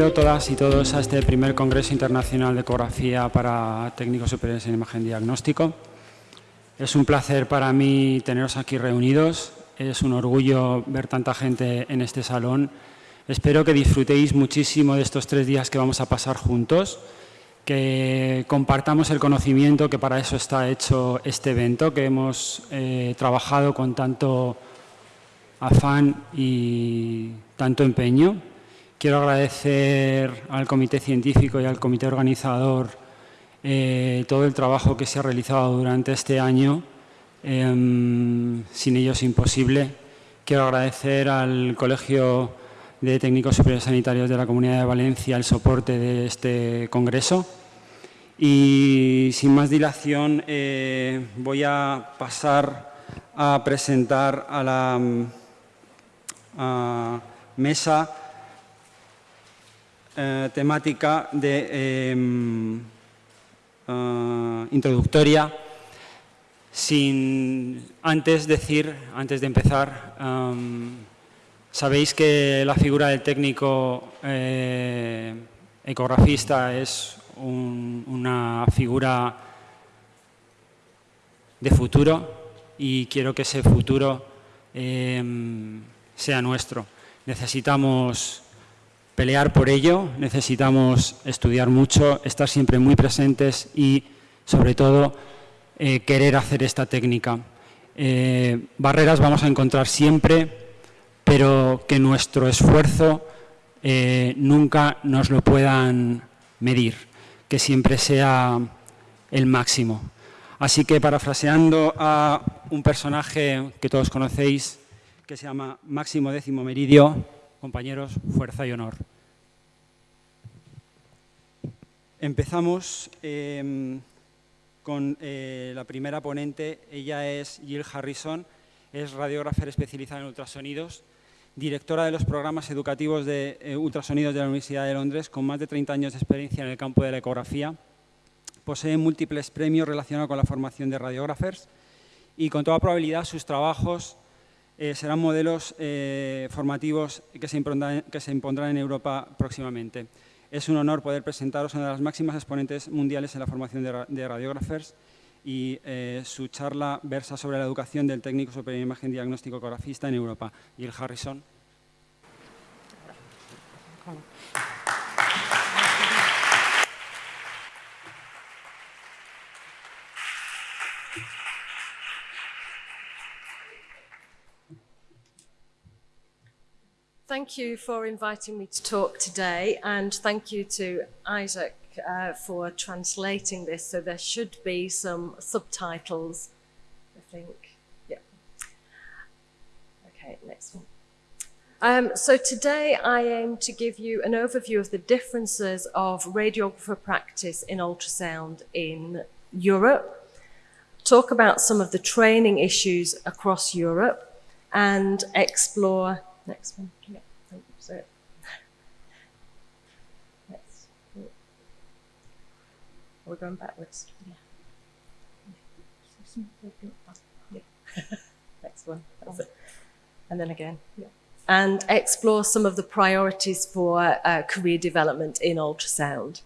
Bienvenido todas y todos a este primer Congreso Internacional de Ecografía para Técnicos Superiores en Imagen Diagnóstico. Es un placer para mí teneros aquí reunidos. Es un orgullo ver tanta gente en este salón. Espero que disfrutéis muchísimo de estos tres días que vamos a pasar juntos, que compartamos el conocimiento que para eso está hecho este evento, que hemos eh, trabajado con tanto afán y tanto empeño. Quiero agradecer al Comité Científico y al Comité Organizador eh, todo el trabajo que se ha realizado durante este año, em, sin ellos imposible. Quiero agradecer al Colegio de Técnicos Superiores Sanitarios de la Comunidad de Valencia el soporte de este congreso. Y sin más dilación eh, voy a pasar a presentar a la mesa eh, temática de em, eh, introductoria sin antes decir, antes de empezar, um, sabéis que la figura del técnico eh, ecografista es una figura de futuro y quiero que ese futuro em, sea nuestro. Necesitamos pelear por ello, necesitamos estudiar mucho, estar siempre muy presentes y, sobre todo, eh, querer hacer esta técnica. Eh, barreras vamos a encontrar siempre, pero que nuestro esfuerzo eh, nunca nos lo puedan medir, que siempre sea el máximo. Así que, parafraseando a un personaje que todos conocéis, que se llama Máximo Décimo Meridio, compañeros, fuerza y honor. Empezamos em, con eh, la primera ponente, ella es Jill Harrison, es radiógrafa especializada en ultrasonidos, directora de los programas educativos de eh, ultrasonidos de la Universidad de Londres, con más de 30 años de experiencia en el campo de la ecografía. Posee múltiples premios relacionados con la formación de radiógrafos y con toda probabilidad sus trabajos eh, serán modelos eh, formativos que se, impondrán, en Europa próximamente. Es un honor poder presentaros a una de las máximas exponentes mundiales en la formación de, radiógrafos y eh, su charla versa sobre la educación del técnico superior en imagen diagnóstico ecografista en Europa. Jill Harrison. Thank you for inviting me to talk today and thank you to Isaac uh, for translating this. So there should be some subtitles, I think. Yeah. Okay, next one. Um, so today I aim to give you an overview of the differences of radiographer practice in ultrasound in Europe, talk about some of the training issues across Europe, and explore Next one. Yeah. So, next. We're going backwards. Yeah. yeah. Next one. That's it. And then again. Yeah. And explore some of the priorities for uh, career development in ultrasound.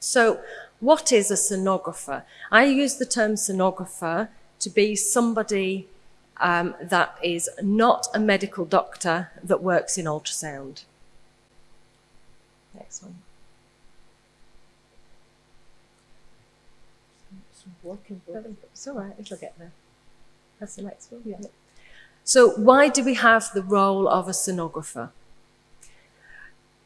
So, what is a sonographer? I use the term sonographer to be somebody um, that is not a medical doctor that works in ultrasound. Next one. It's all right, it'll get there. That's the next one. Yeah. So why do we have the role of a sonographer?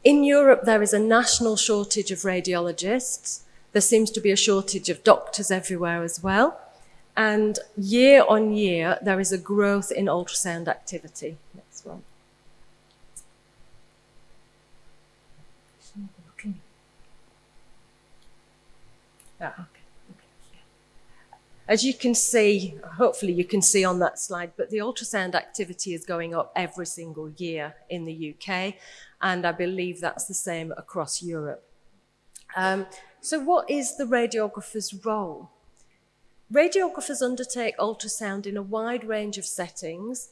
In Europe, there is a national shortage of radiologists. There seems to be a shortage of doctors everywhere as well. And year on year, there is a growth in ultrasound activity. Next one. Ah, okay. As you can see, hopefully you can see on that slide, but the ultrasound activity is going up every single year in the UK, and I believe that's the same across Europe. Um, so what is the radiographer's role? Radiographers undertake ultrasound in a wide range of settings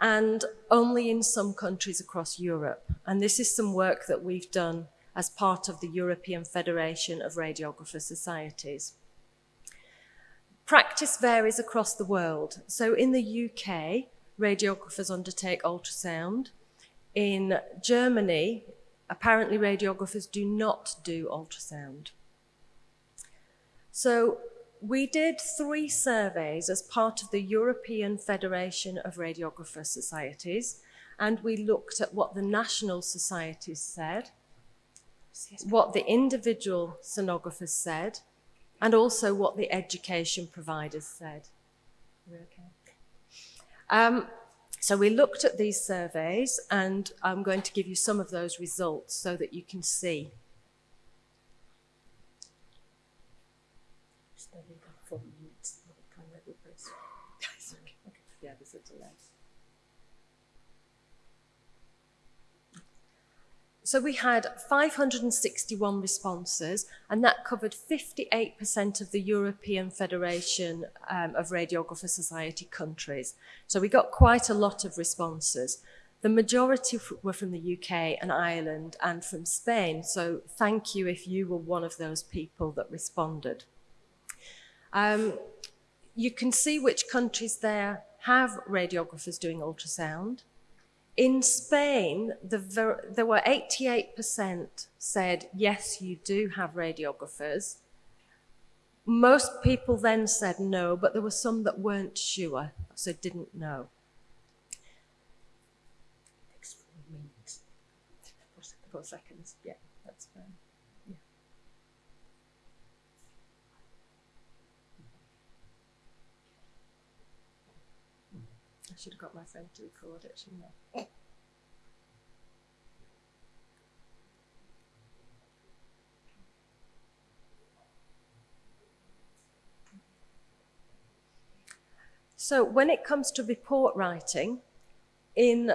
and only in some countries across Europe. And this is some work that we've done as part of the European Federation of Radiographer Societies. Practice varies across the world. So in the UK, radiographers undertake ultrasound. In Germany, apparently radiographers do not do ultrasound. So we did three surveys as part of the European Federation of Radiographer Societies, and we looked at what the national societies said, what the individual sonographers said, and also what the education providers said. Okay? Um, so we looked at these surveys, and I'm going to give you some of those results so that you can see four minutes of time that we press. okay. okay. Yeah, this is delay. So we had 561 responses, and that covered 58% of the European Federation um, of Radiographer Society countries. So we got quite a lot of responses. The majority were from the UK and Ireland and from Spain, so thank you if you were one of those people that responded. Um, you can see which countries there have radiographers doing ultrasound. In Spain, the there were 88% said, yes, you do have radiographers. Most people then said no, but there were some that weren't sure, so didn't know. Takes four. Four seconds, yeah, that's fine. Yeah. I should have got my friend to record it, shouldn't I? So when it comes to report writing, in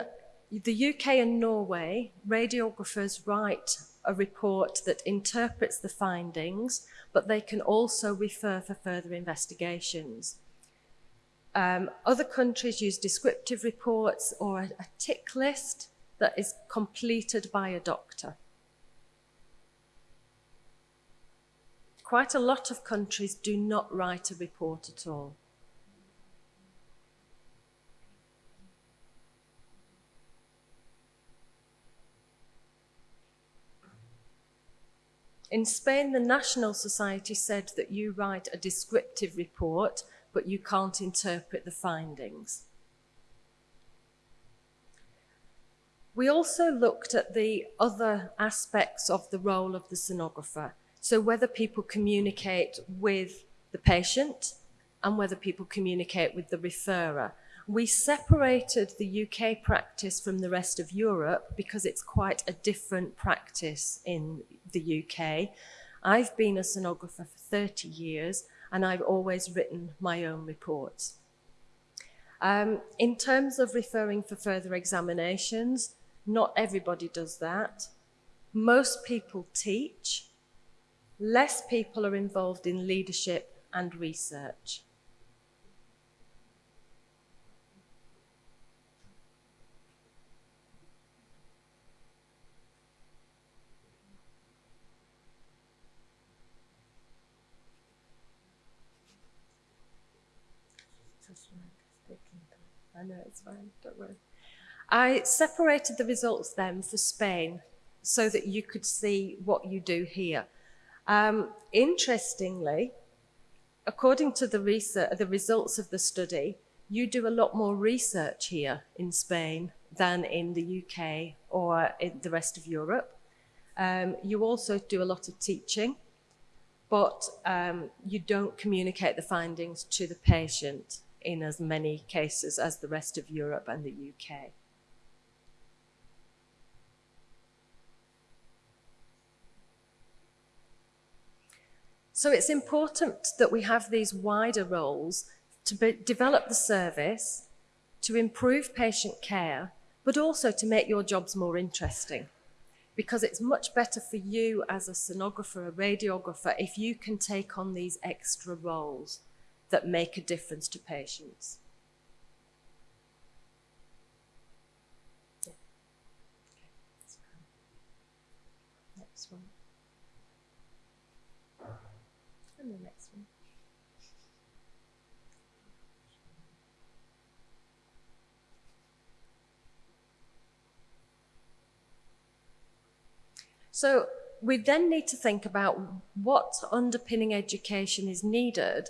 the UK and Norway, radiographers write a report that interprets the findings, but they can also refer for further investigations. Um, other countries use descriptive reports or a, a tick list that is completed by a doctor. Quite a lot of countries do not write a report at all. In Spain, the National Society said that you write a descriptive report but you can't interpret the findings. We also looked at the other aspects of the role of the sonographer. So whether people communicate with the patient and whether people communicate with the referrer. We separated the UK practice from the rest of Europe because it's quite a different practice in the UK. I've been a sonographer for 30 years and I've always written my own reports. Um, in terms of referring for further examinations, not everybody does that. Most people teach. Less people are involved in leadership and research. I know, it's fine, don't worry. I separated the results then for Spain so that you could see what you do here. Um, interestingly, according to the, research, the results of the study, you do a lot more research here in Spain than in the UK or in the rest of Europe. Um, you also do a lot of teaching, but um, you don't communicate the findings to the patient in as many cases as the rest of Europe and the UK. So it's important that we have these wider roles to be, develop the service, to improve patient care, but also to make your jobs more interesting. Because it's much better for you as a sonographer, a radiographer, if you can take on these extra roles that make a difference to patients. Next one. And the next one. So we then need to think about what underpinning education is needed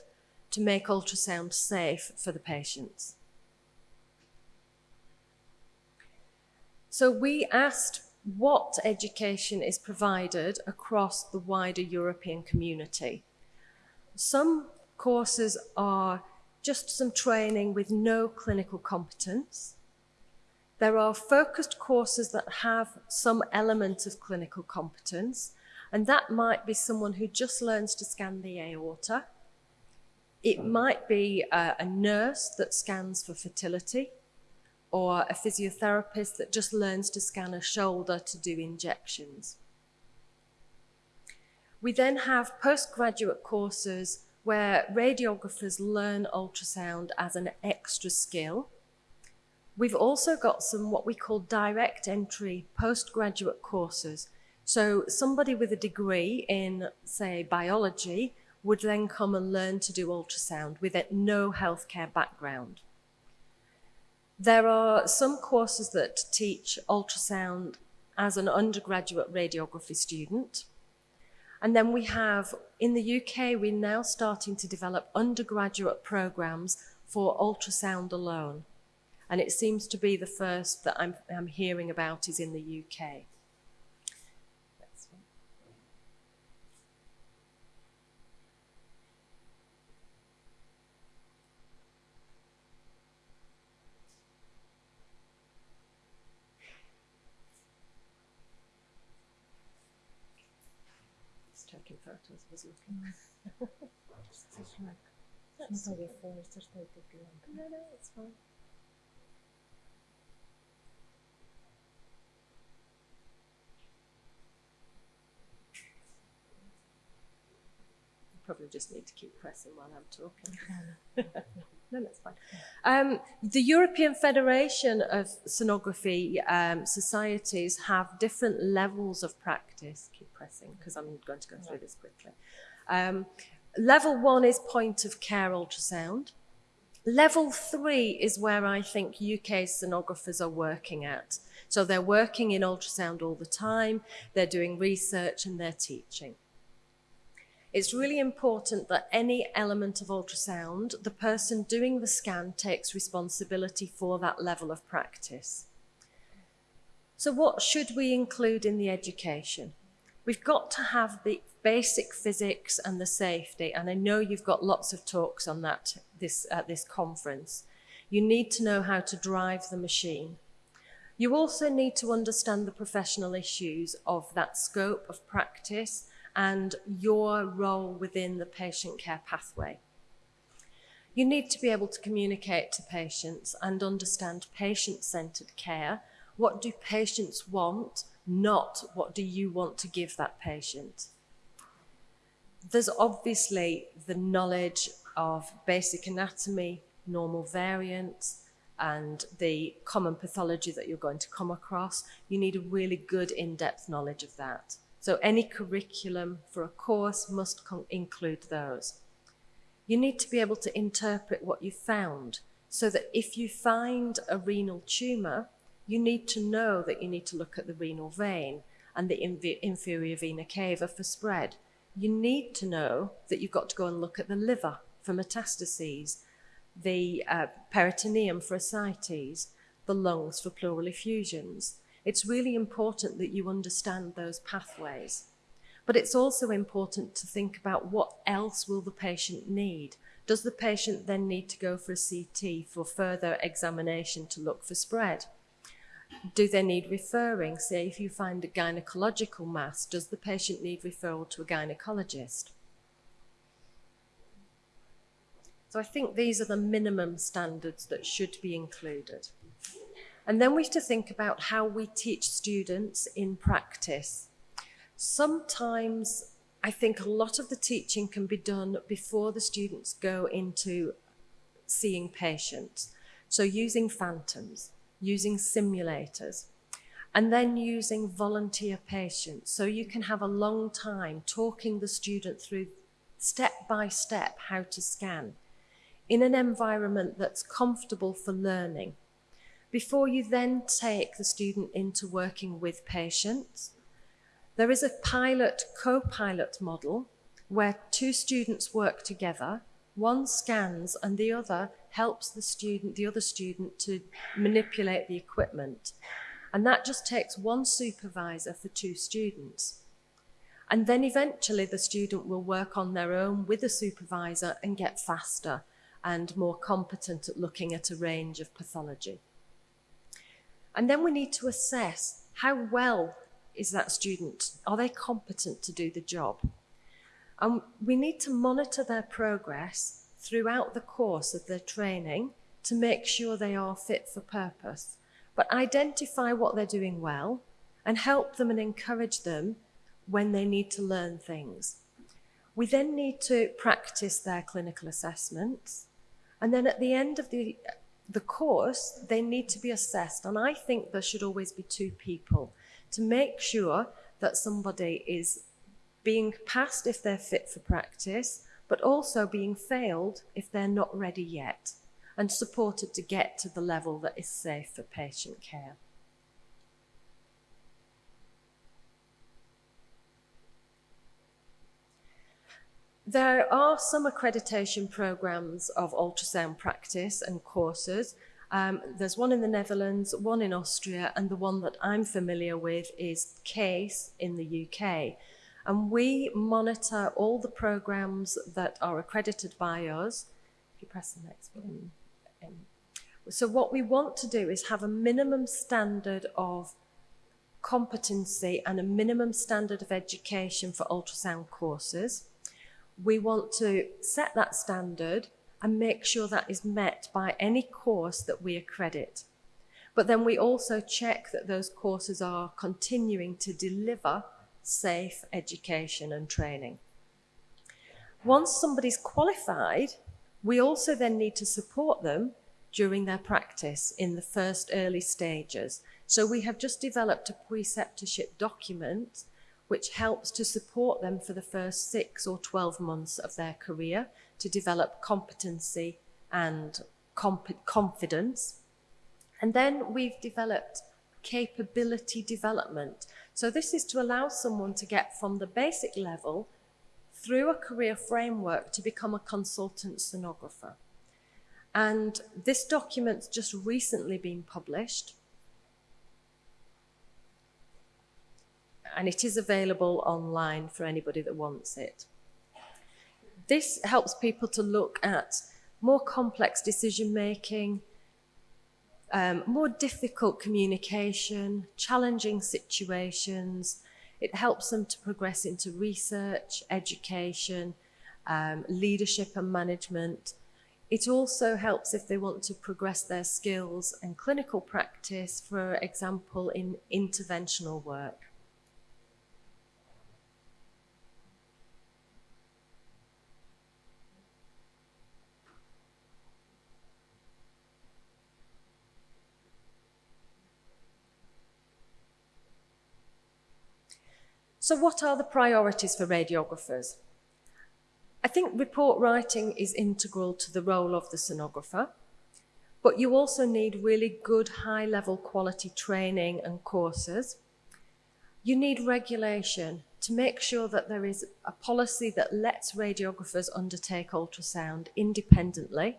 to make ultrasound safe for the patients. So we asked what education is provided across the wider European community. Some courses are just some training with no clinical competence. There are focused courses that have some element of clinical competence, and that might be someone who just learns to scan the aorta. It mm. might be a, a nurse that scans for fertility, or a physiotherapist that just learns to scan a shoulder to do injections. We then have postgraduate courses where radiographers learn ultrasound as an extra skill. We've also got some what we call direct entry postgraduate courses. So somebody with a degree in, say, biology would then come and learn to do ultrasound with no healthcare background. There are some courses that teach ultrasound as an undergraduate radiography student. And then we have, in the UK, we're now starting to develop undergraduate programs for ultrasound alone. And it seems to be the first that I'm, I'm hearing about is in the UK. с базиликом. It's like, it's not very far, it's just like a beyond. No, no, it's fine. Probably just need to keep pressing while I'm talking. no, that's fine. Um, the European Federation of Sonography um, Societies have different levels of practice. Keep pressing because I'm going to go through this quickly. Um, level one is point of care ultrasound. Level three is where I think UK sonographers are working at. So they're working in ultrasound all the time, they're doing research and they're teaching. It's really important that any element of ultrasound, the person doing the scan takes responsibility for that level of practice. So what should we include in the education? We've got to have the basic physics and the safety, and I know you've got lots of talks on that this, at this conference. You need to know how to drive the machine. You also need to understand the professional issues of that scope of practice and your role within the patient care pathway. You need to be able to communicate to patients and understand patient-centred care. What do patients want, not what do you want to give that patient? There's obviously the knowledge of basic anatomy, normal variants, and the common pathology that you're going to come across. You need a really good in-depth knowledge of that. So any curriculum for a course must include those. You need to be able to interpret what you found so that if you find a renal tumour, you need to know that you need to look at the renal vein and the inferior vena cava for spread. You need to know that you've got to go and look at the liver for metastases, the uh, peritoneum for ascites, the lungs for pleural effusions. It's really important that you understand those pathways. But it's also important to think about what else will the patient need. Does the patient then need to go for a CT for further examination to look for spread? Do they need referring? Say if you find a gynecological mass, does the patient need referral to a gynecologist? So I think these are the minimum standards that should be included. And then we have to think about how we teach students in practice. Sometimes I think a lot of the teaching can be done before the students go into seeing patients. So using phantoms, using simulators. and then using volunteer patients. So you can have a long time talking the student through step by step how to scan in an environment that's comfortable for learning. Before you then take the student into working with patients, there is a pilot co-pilot model where two students work together. One scans and the other helps the student, the other student to manipulate the equipment. And that just takes one supervisor for two students. And then eventually the student will work on their own with a supervisor and get faster and more competent at looking at a range of pathology. And then we need to assess how well is that student? Are they competent to do the job? And we need to monitor their progress throughout the course of their training to make sure they are fit for purpose, but identify what they're doing well and help them and encourage them when they need to learn things. We then need to practice their clinical assessments. And then at the end of the, the course, they need to be assessed. And I think there should always be two people to make sure that somebody is being passed if they're fit for practice, but also being failed if they're not ready yet, and supported to get to the level that is safe for patient care. There are some accreditation programs of ultrasound practice and courses. Um, there's one in the Netherlands, one in Austria, and the one that I'm familiar with is CASE in the UK. And we monitor all the programs that are accredited by us. If you press the next one. Um, so what we want to do is have a minimum standard of competency and a minimum standard of education for ultrasound courses we want to set that standard and make sure that is met by any course that we accredit. But then we also check that those courses are continuing to deliver safe education and training. Once somebody's qualified, we also then need to support them during their practice in the first early stages. So we have just developed a preceptorship document which helps to support them for the first six or 12 months of their career to develop competency and comp confidence. And then we've developed capability development. So this is to allow someone to get from the basic level through a career framework to become a consultant sonographer. And this document's just recently been published and it is available online for anybody that wants it. This helps people to look at more complex decision making, um, more difficult communication, challenging situations. It helps them to progress into research, education, um, leadership and management. It also helps if they want to progress their skills and clinical practice, for example, in interventional work. So what are the priorities for radiographers? I think report writing is integral to the role of the sonographer, but you also need really good high level quality training and courses. You need regulation to make sure that there is a policy that lets radiographers undertake ultrasound independently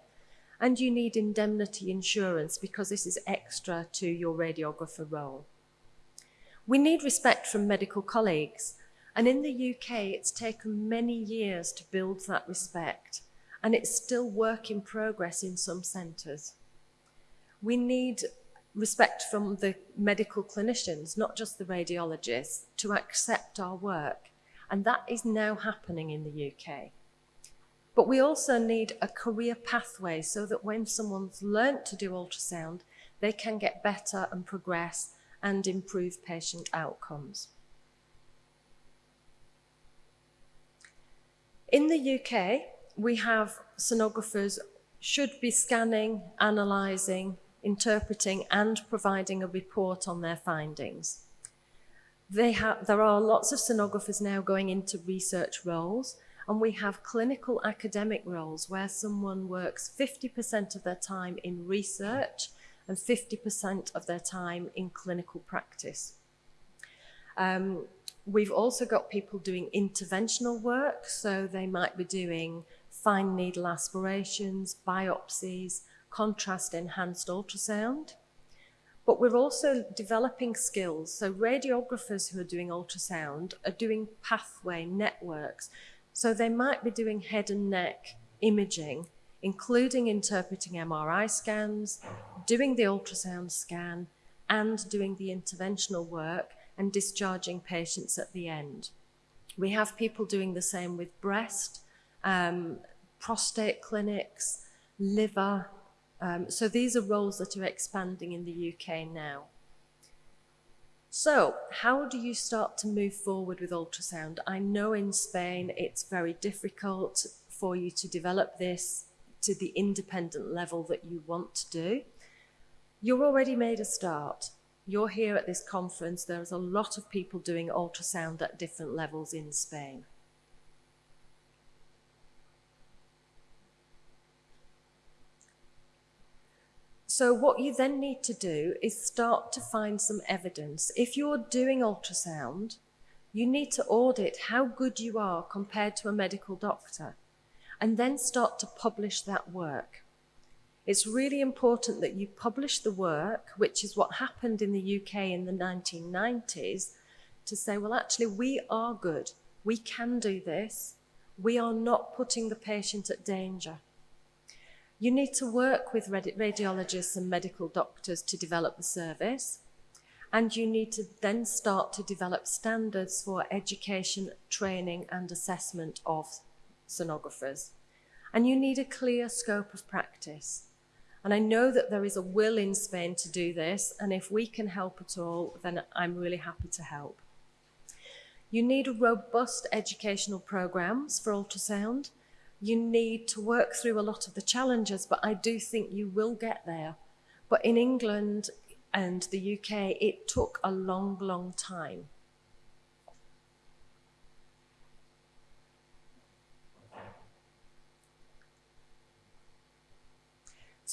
and you need indemnity insurance because this is extra to your radiographer role. We need respect from medical colleagues. And in the UK, it's taken many years to build that respect. And it's still work in progress in some centres. We need respect from the medical clinicians, not just the radiologists, to accept our work. And that is now happening in the UK. But we also need a career pathway so that when someone's learnt to do ultrasound, they can get better and progress and improve patient outcomes. In the UK, we have sonographers should be scanning, analysing, interpreting and providing a report on their findings. There are lots of sonographers now going into research roles, and we have clinical academic roles where someone works 50% of their time in research and 50% of their time in clinical practice. Um, we've also got people doing interventional work, so they might be doing fine needle aspirations, biopsies, contrast enhanced ultrasound. But we're also developing skills. So radiographers who are doing ultrasound are doing pathway networks. So they might be doing head and neck imaging, including interpreting MRI scans, doing the ultrasound scan, and doing the interventional work and discharging patients at the end. We have people doing the same with breast, um, prostate clinics, liver, um, so these are roles that are expanding in the UK now. So, how do you start to move forward with ultrasound? I know in Spain it's very difficult for you to develop this to the independent level that you want to do. You've already made a start. You're here at this conference. There's a lot of people doing ultrasound at different levels in Spain. So what you then need to do is start to find some evidence. If you're doing ultrasound, you need to audit how good you are compared to a medical doctor and then start to publish that work. It's really important that you publish the work, which is what happened in the UK in the 1990s, to say, well, actually, we are good. We can do this. We are not putting the patient at danger. You need to work with radiologists and medical doctors to develop the service. And you need to then start to develop standards for education, training and assessment of sonographers. And you need a clear scope of practice. And I know that there is a will in Spain to do this, and if we can help at all, then I'm really happy to help. You need robust educational programs for ultrasound, you need to work through a lot of the challenges, but I do think you will get there. But in England and the UK, it took a long, long time.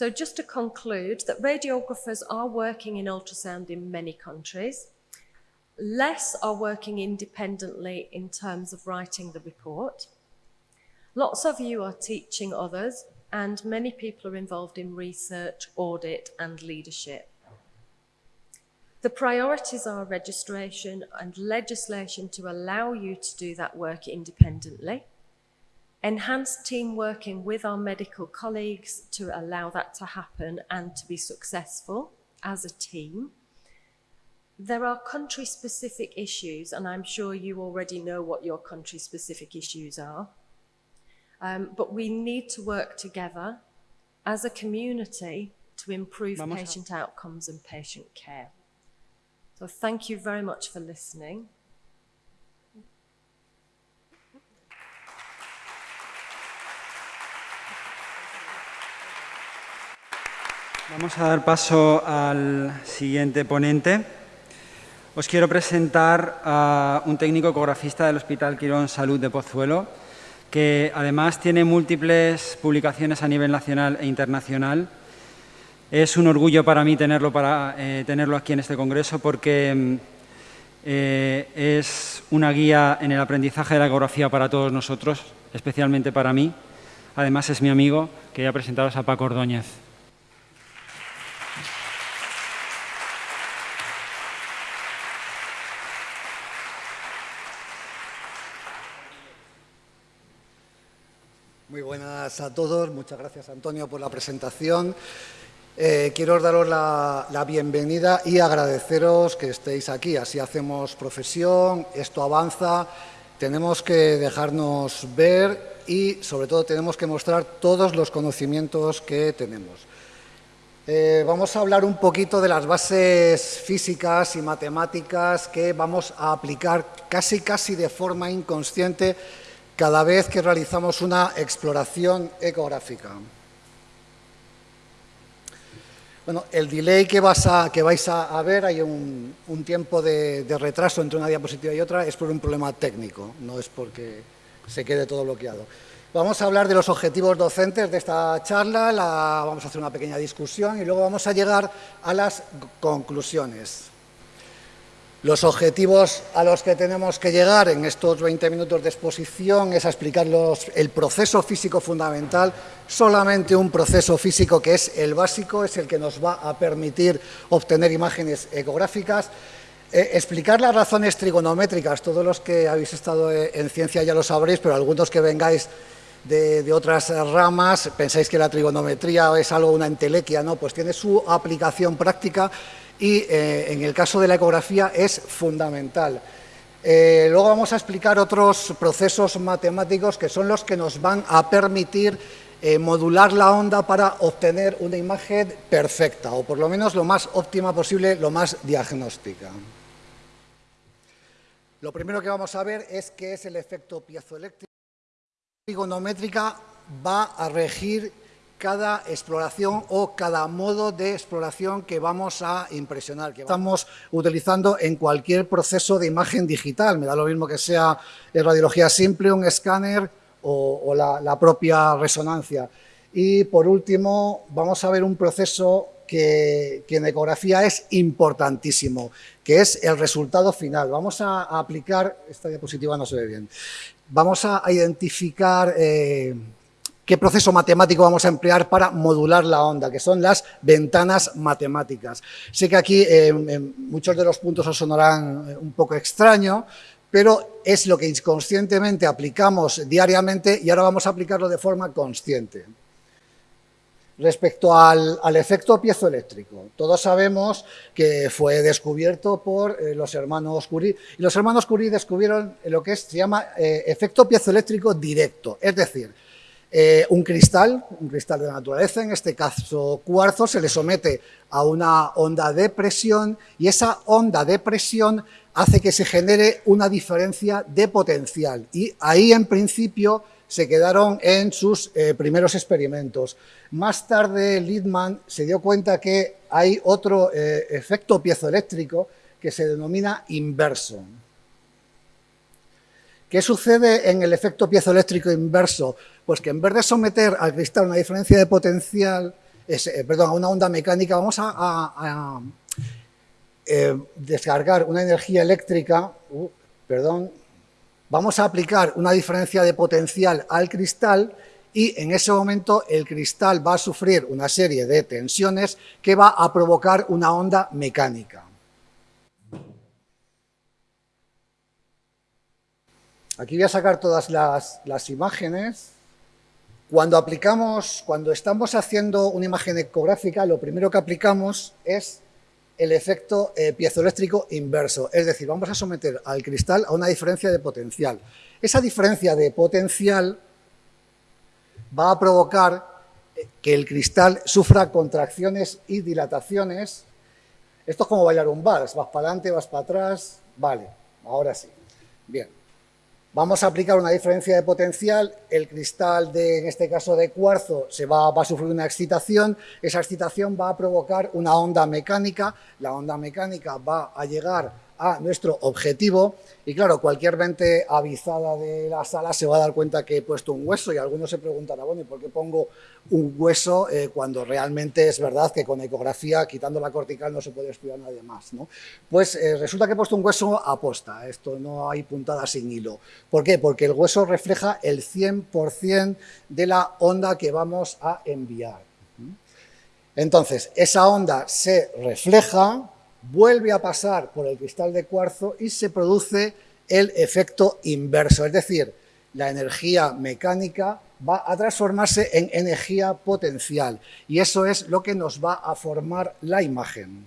So just to conclude that radiographers are working in ultrasound in many countries. Less are working independently in terms of writing the report. Lots of you are teaching others, and many people are involved in research, audit, and leadership. The priorities are registration and legislation to allow you to do that work independently, enhanced team working with our medical colleagues to allow that to happen and to be successful as a team. There are country specific issues, and I'm sure you already know what your country specific issues are. Um, but we need to work together as a community to improve Vamos patient outcomes and patient care. So thank you very much for listening. Vamos a dar paso al siguiente ponente. Os quiero presentar a un técnico ecografista del Hospital Quirón Salud de Pozuelo, que además tiene múltiples publicaciones a nivel nacional e internacional. Es un orgullo para mí tenerlo, para, eh, tenerlo aquí en este congreso porque mm, eh, es una guía en el aprendizaje de la ecografía para todos nosotros, especialmente para mí. Además es mi amigo, que ya presentaros a Paco Ordóñez. A todos. Muchas gracias, Antonio, por la presentación. Eh, quiero daros la, la, bienvenida y agradeceros que estéis aquí. Así hacemos profesión, esto avanza, tenemos que dejarnos ver y, sobre todo, tenemos que mostrar todos los conocimientos que tenemos. Eh, vamos a hablar un poquito de las bases físicas y matemáticas que vamos a aplicar casi, casi de forma inconsciente cada vez que realizamos una exploración ecográfica. Bueno, el delay que, vais a, ver, hay un, tiempo de, retraso entre una diapositiva y otra, es por un problema técnico, no es porque se quede todo bloqueado. Vamos a hablar de los objetivos docentes de esta charla, vamos a hacer una pequeña discusión y luego vamos a llegar a las conclusiones. Los objetivos a los que tenemos que llegar en estos 20 minutos de exposición es a explicar el proceso físico fundamental, solamente un proceso físico que es el básico, es el que nos va a permitir obtener imágenes ecográficas, eh, explicar las razones trigonométricas, todos los que habéis estado eh, en ciencia ya lo sabréis, pero algunos que vengáis de, de, otras ramas, pensáis que la trigonometría es algo, una entelequia, ¿no? Pues tiene su aplicación práctica y eh, en el caso de la ecografía es fundamental. Eh, luego vamos a explicar otros procesos matemáticos que son los que nos van a permitir eh, modular la onda para obtener una imagen perfecta, o por lo menos lo más óptima posible, lo más diagnóstica. Lo primero que vamos a ver es qué es el efecto piezoeléctrico. La trigonométrica va a regir cada exploración o cada modo de exploración que vamos a impresionar, que estamos utilizando en cualquier proceso de imagen digital. Me da lo mismo que sea radiología simple, un escáner o, la, propia resonancia. Y por último, vamos a ver un proceso que, en ecografía es importantísimo, que es el resultado final. Vamos a, aplicar, esta diapositiva no se ve bien, vamos a, identificar... Eh, qué proceso matemático vamos a emplear para modular la onda, que son las ventanas matemáticas. Sé que aquí eh, muchos de los puntos os sonarán eh, un poco extraño, pero es lo que inconscientemente aplicamos diariamente y ahora vamos a aplicarlo de forma consciente. Respecto al, efecto piezoeléctrico, todos sabemos que fue descubierto por eh, los hermanos Curie, y los hermanos Curie descubrieron lo que se llama efecto piezoeléctrico directo, es decir, eh, un cristal, un cristal de naturaleza, en este caso cuarzo, se le somete a una onda de presión y esa onda de presión hace que se genere una diferencia de potencial y ahí en principio se quedaron en sus eh, primeros experimentos. Más tarde Littmann se dio cuenta que hay otro eh, efecto piezoeléctrico que se denomina inverso. ¿Qué sucede en el efecto piezoeléctrico inverso? Pues que en vez de someter al cristal una diferencia de potencial, eh, perdón, a una onda mecánica, vamos a, eh, descargar una energía eléctrica, uh, perdón, vamos a aplicar una diferencia de potencial al cristal y en ese momento el cristal va a sufrir una serie de tensiones que va a provocar una onda mecánica. Aquí voy a sacar todas las, imágenes. Cuando aplicamos, cuando estamos haciendo una imagen ecográfica, lo primero que aplicamos es el efecto eh, piezoeléctrico inverso. Es decir, vamos a someter al cristal a una diferencia de potencial. Esa diferencia de potencial va a provocar eh, que el cristal sufra contracciones y dilataciones. Esto es como bailar un vals, vas para adelante, vas para atrás, vale, ahora sí. Bien. Vamos a aplicar una diferencia de potencial, el cristal, de, en este caso de cuarzo, se va, va, a sufrir una excitación, esa excitación va a provocar una onda mecánica, la onda mecánica va a llegar a nuestro objetivo y claro, cualquier mente avisada de la sala se va a dar cuenta que he puesto un hueso y algunos se preguntará, bueno, ¿y por qué pongo un hueso eh, cuando realmente es verdad que con ecografía, quitando la cortical, no se puede estudiar nadie más? ¿no? Pues eh, resulta que he puesto un hueso aposta, esto no hay puntada sin hilo. ¿Por qué? Porque el hueso refleja el 100% de la onda que vamos a enviar. Entonces, esa onda se refleja, vuelve a pasar por el cristal de cuarzo y se produce el efecto inverso, es decir, la energía mecánica va a transformarse en energía potencial y eso es lo que nos va a formar la imagen.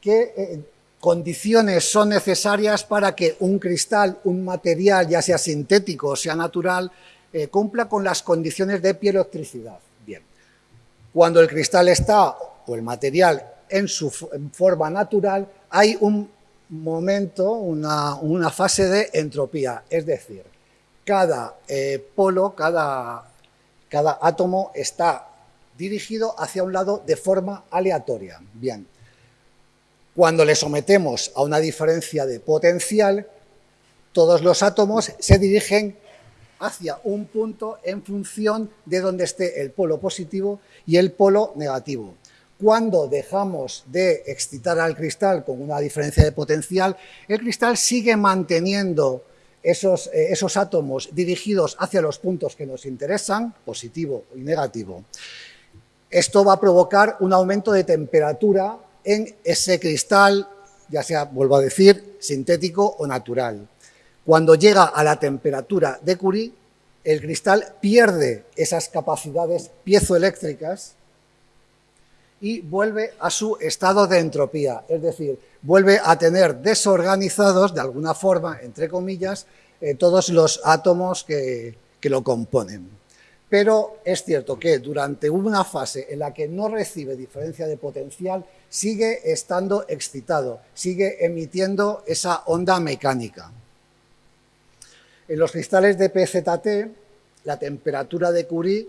¿Qué eh, condiciones son necesarias para que un cristal, un material, ya sea sintético o sea natural, eh, cumpla con las condiciones de piezoelectricidad? Bien, cuando el cristal está, o el material, en su forma natural, hay un momento, una, fase de entropía, es decir, cada eh, polo, cada, cada átomo está dirigido hacia un lado de forma aleatoria. Bien, cuando le sometemos a una diferencia de potencial, todos los átomos se dirigen hacia un punto en función de donde esté el polo positivo y el polo negativo. Cuando dejamos de excitar al cristal con una diferencia de potencial, el cristal sigue manteniendo esos, eh, esos átomos dirigidos hacia los puntos que nos interesan, positivo y negativo. Esto va a provocar un aumento de temperatura en ese cristal, ya sea, vuelvo a decir, sintético o natural. Cuando llega a la temperatura de Curie, el cristal pierde esas capacidades piezoeléctricas y vuelve a su estado de entropía, es decir, vuelve a tener desorganizados, de alguna forma, entre comillas, eh, todos los átomos que, que lo componen. Pero es cierto que durante una fase en la que no recibe diferencia de potencial, sigue estando excitado, sigue emitiendo esa onda mecánica. En los cristales de PZT, la temperatura de Curie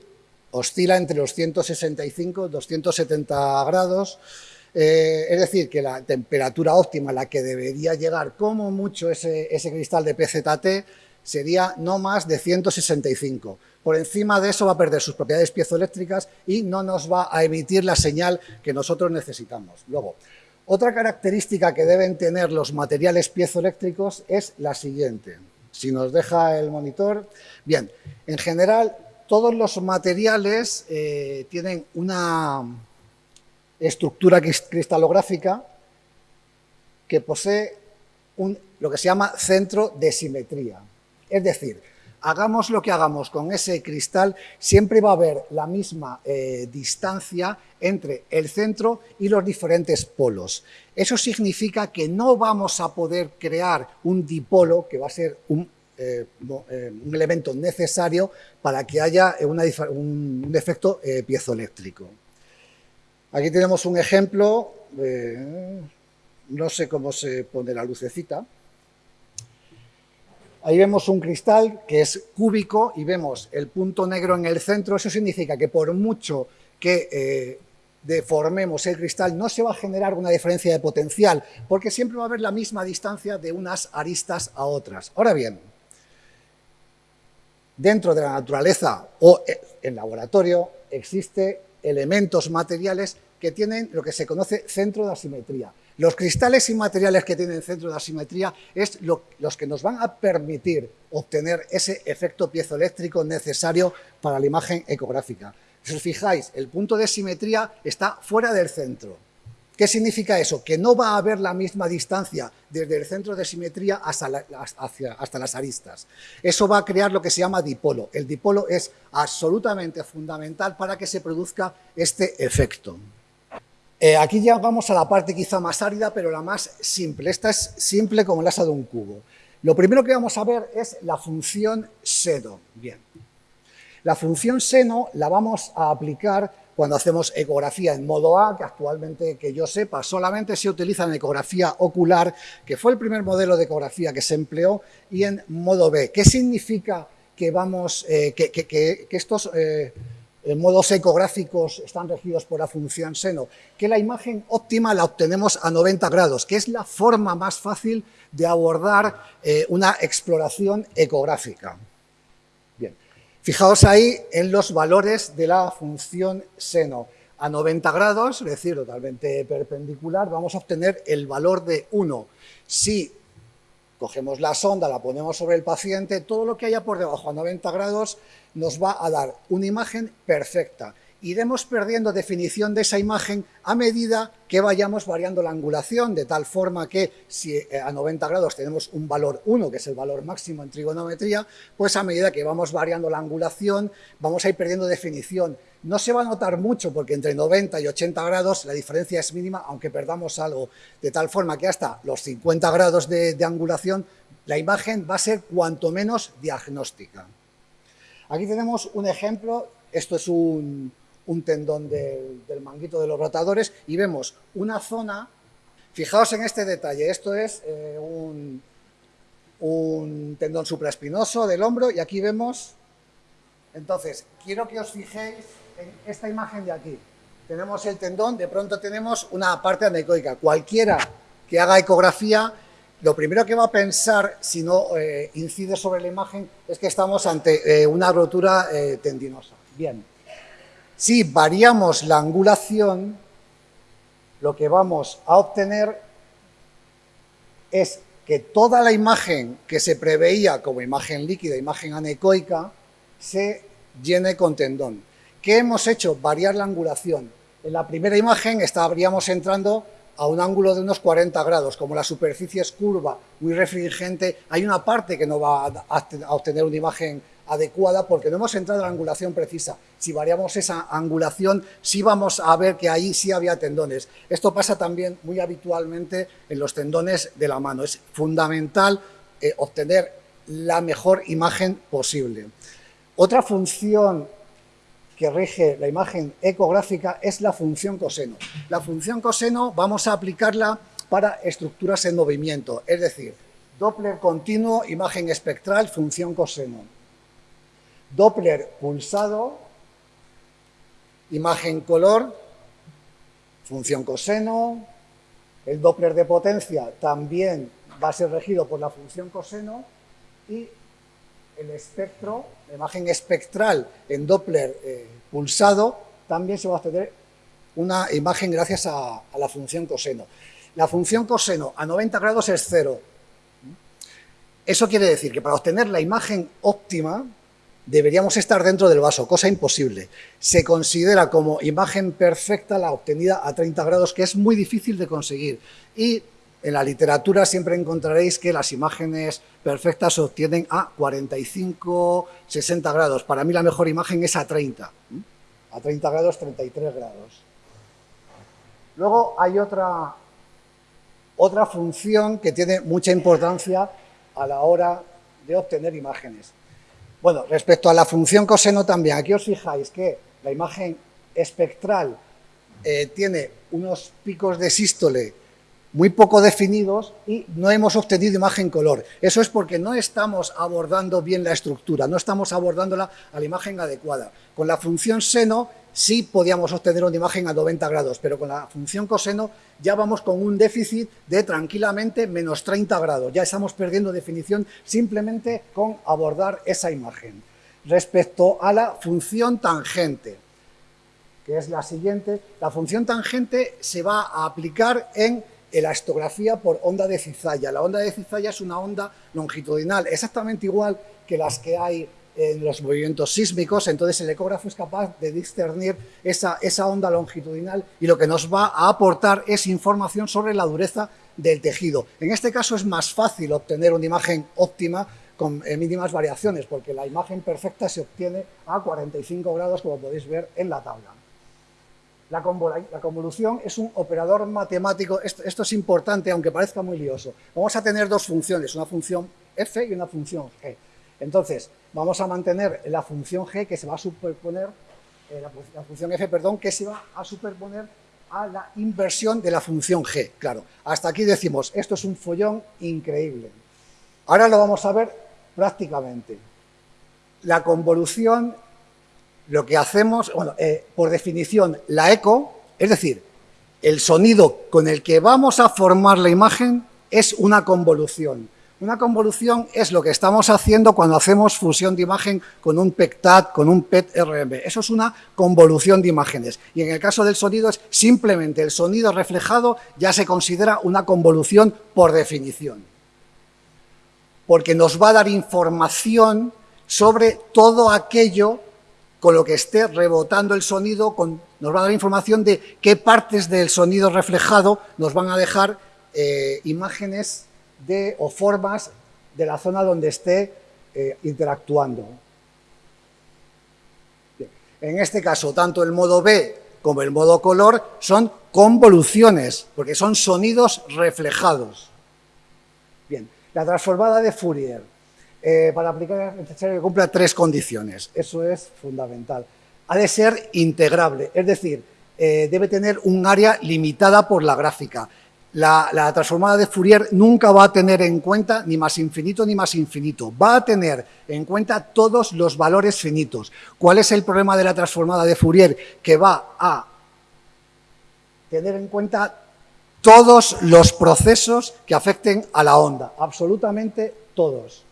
oscila entre los 165 y 270 grados, eh, es decir, que la temperatura óptima a la que debería llegar como mucho ese, ese cristal de PZT sería no más de 165. Por encima de eso va a perder sus propiedades piezoeléctricas y no nos va a emitir la señal que nosotros necesitamos. Luego, otra característica que deben tener los materiales piezoeléctricos es la siguiente. Si nos deja el monitor. Bien, en general todos los materiales eh, tienen una estructura cristalográfica que posee un, lo que se llama centro de simetría. Es decir, hagamos lo que hagamos con ese cristal, siempre va a haber la misma eh, distancia entre el centro y los diferentes polos. Eso significa que no vamos a poder crear un dipolo, que va a ser un, eh, eh, elemento necesario para que haya un, efecto piezoeléctrico. Aquí tenemos un ejemplo, no sé cómo se pone la lucecita, Ahí vemos un cristal que es cúbico y vemos el punto negro en el centro. Eso significa que por mucho que eh, deformemos el cristal no se va a generar una diferencia de potencial porque siempre va a haber la misma distancia de unas aristas a otras. Ahora bien, dentro de la naturaleza o eh, en laboratorio existen elementos materiales que tienen lo que se conoce centro de asimetría. Los cristales y materiales que tienen centro de asimetría es los que nos van a permitir obtener ese efecto piezoeléctrico necesario para la imagen ecográfica. Si os fijáis, el punto de simetría está fuera del centro. ¿Qué significa eso? Que no va a haber la misma distancia desde el centro de simetría hasta, las aristas. Eso va a crear lo que se llama dipolo. El dipolo es absolutamente fundamental para que se produzca este efecto. Eh, aquí ya vamos a la parte quizá más árida, pero la más simple. Esta es simple como el asa de un cubo. Lo primero que vamos a ver es la función seno. Bien. La función seno la vamos a aplicar cuando hacemos ecografía en modo A, que actualmente, que yo sepa, solamente se utiliza en ecografía ocular, que fue el primer modelo de ecografía que se empleó, y en modo B. ¿Qué significa que, vamos, eh, que, estos... Eh, en modos ecográficos están regidos por la función seno, que la imagen óptima la obtenemos a 90 grados, que es la forma más fácil de abordar eh, una exploración ecográfica. Fijaos ahí en los valores de la función seno. A 90 grados, es decir, totalmente perpendicular, vamos a obtener el valor de 1. Si cogemos la sonda, la ponemos sobre el paciente, todo lo que haya por debajo a 90 grados nos va a dar una imagen perfecta. Iremos perdiendo definición de esa imagen a medida que vayamos variando la angulación, de tal forma que si eh, a 90 grados tenemos un valor 1, que es el valor máximo en trigonometría, pues a medida que vamos variando la angulación, vamos a ir perdiendo definición. No se va a notar mucho porque entre 90 y 80 grados la diferencia es mínima, aunque perdamos algo, de tal forma que hasta los 50 grados de, angulación la imagen va a ser cuanto menos diagnóstica. Aquí tenemos un ejemplo, esto es un, tendón del, manguito de los rotadores y vemos una zona, fijaos en este detalle, esto es eh, un, un tendón supraespinoso del hombro y aquí vemos, entonces, quiero que os fijéis en esta imagen de aquí. Tenemos el tendón, de pronto tenemos una parte anecoica. Cualquiera que haga ecografía, lo primero que va a pensar, si no eh, incide sobre la imagen, es que estamos ante eh, una rotura tendinosa. Bien, si variamos la angulación, lo que vamos a obtener es que toda la imagen que se preveía como imagen líquida, imagen anecoica, se llene con tendón. ¿Qué hemos hecho? Variar la angulación. En la primera imagen estaríamos entrando a un ángulo de unos 40 grados, como la superficie es curva, muy refringente, hay una parte que no va a obtener una imagen adecuada porque no hemos entrado en la angulación precisa. Si variamos esa angulación, sí vamos a ver que ahí sí había tendones. Esto pasa también muy habitualmente en los tendones de la mano. Es fundamental eh, obtener la mejor imagen posible. Otra función que rige la imagen ecográfica es la función coseno. La función coseno vamos a aplicarla para estructuras en movimiento, es decir, Doppler continuo, imagen espectral, función coseno. Doppler pulsado, imagen color, función coseno, el Doppler de potencia también va a ser regido por la función coseno y el espectro, la imagen espectral en Doppler eh, pulsado, también se va a obtener una imagen gracias a, a, la función coseno. La función coseno a 90 grados es cero. Eso quiere decir que para obtener la imagen óptima, deberíamos estar dentro del vaso, cosa imposible. Se considera como imagen perfecta la obtenida a 30 grados, que es muy difícil de conseguir. Y en la literatura siempre encontraréis que las imágenes perfectas se obtienen a 45, 60 grados. Para mí la mejor imagen es a 30. A 30 grados, 33 grados. Luego hay otra, otra función que tiene mucha importancia a la hora de obtener imágenes. Bueno, respecto a la función coseno también, aquí os fijáis que la imagen espectral eh, tiene unos picos de sístole muy poco definidos y no hemos obtenido imagen color. Eso es porque no estamos abordando bien la estructura, no estamos abordándola a la imagen adecuada. Con la función seno sí podíamos obtener una imagen a 90 grados, pero con la función coseno ya vamos con un déficit de tranquilamente menos 30 grados. Ya estamos perdiendo definición simplemente con abordar esa imagen. Respecto a la función tangente, que es la siguiente, la función tangente se va a aplicar en la histografía por onda de cizalla. La onda de cizalla es una onda longitudinal, exactamente igual que las que hay en los movimientos sísmicos, entonces el ecógrafo es capaz de discernir esa, esa onda longitudinal y lo que nos va a aportar es información sobre la dureza del tejido. En este caso es más fácil obtener una imagen óptima con eh, mínimas variaciones, porque la imagen perfecta se obtiene a 45 grados, como podéis ver en la tabla. La, convolución es un operador matemático, esto, esto, es importante, aunque parezca muy lioso. Vamos a tener dos funciones, una función f y una función g. Entonces, vamos a mantener la función g que se va a superponer, eh, la, función f, perdón, que se va a superponer a la inversión de la función g. Claro, hasta aquí decimos, esto es un follón increíble. Ahora lo vamos a ver prácticamente. La convolución, lo que hacemos, bueno, eh, por definición, la eco, es decir, el sonido con el que vamos a formar la imagen es una convolución. Una convolución es lo que estamos haciendo cuando hacemos fusión de imagen con un PECTAT, con un PET-RMB. Eso es una convolución de imágenes. Y en el caso del sonido es simplemente el sonido reflejado ya se considera una convolución por definición. Porque nos va a dar información sobre todo aquello con lo que esté rebotando el sonido, nos va a dar información de qué partes del sonido reflejado nos van a dejar eh, imágenes de, o formas de la zona donde esté eh, interactuando. En este caso, tanto el modo B como el modo color son convoluciones, porque son sonidos reflejados. Bien, la transformada de Fourier. Eh, para aplicar es necesario que cumpla tres condiciones. Eso es fundamental. Ha de ser integrable, es decir, eh, debe tener un área limitada por la gráfica La, transformada de Fourier nunca va a tener en cuenta ni más infinito ni más infinito. Va a tener en cuenta todos los valores finitos. ¿Cuál es el problema de la transformada de Fourier? Que va a tener en cuenta todos los procesos que afecten a la onda, absolutamente todos.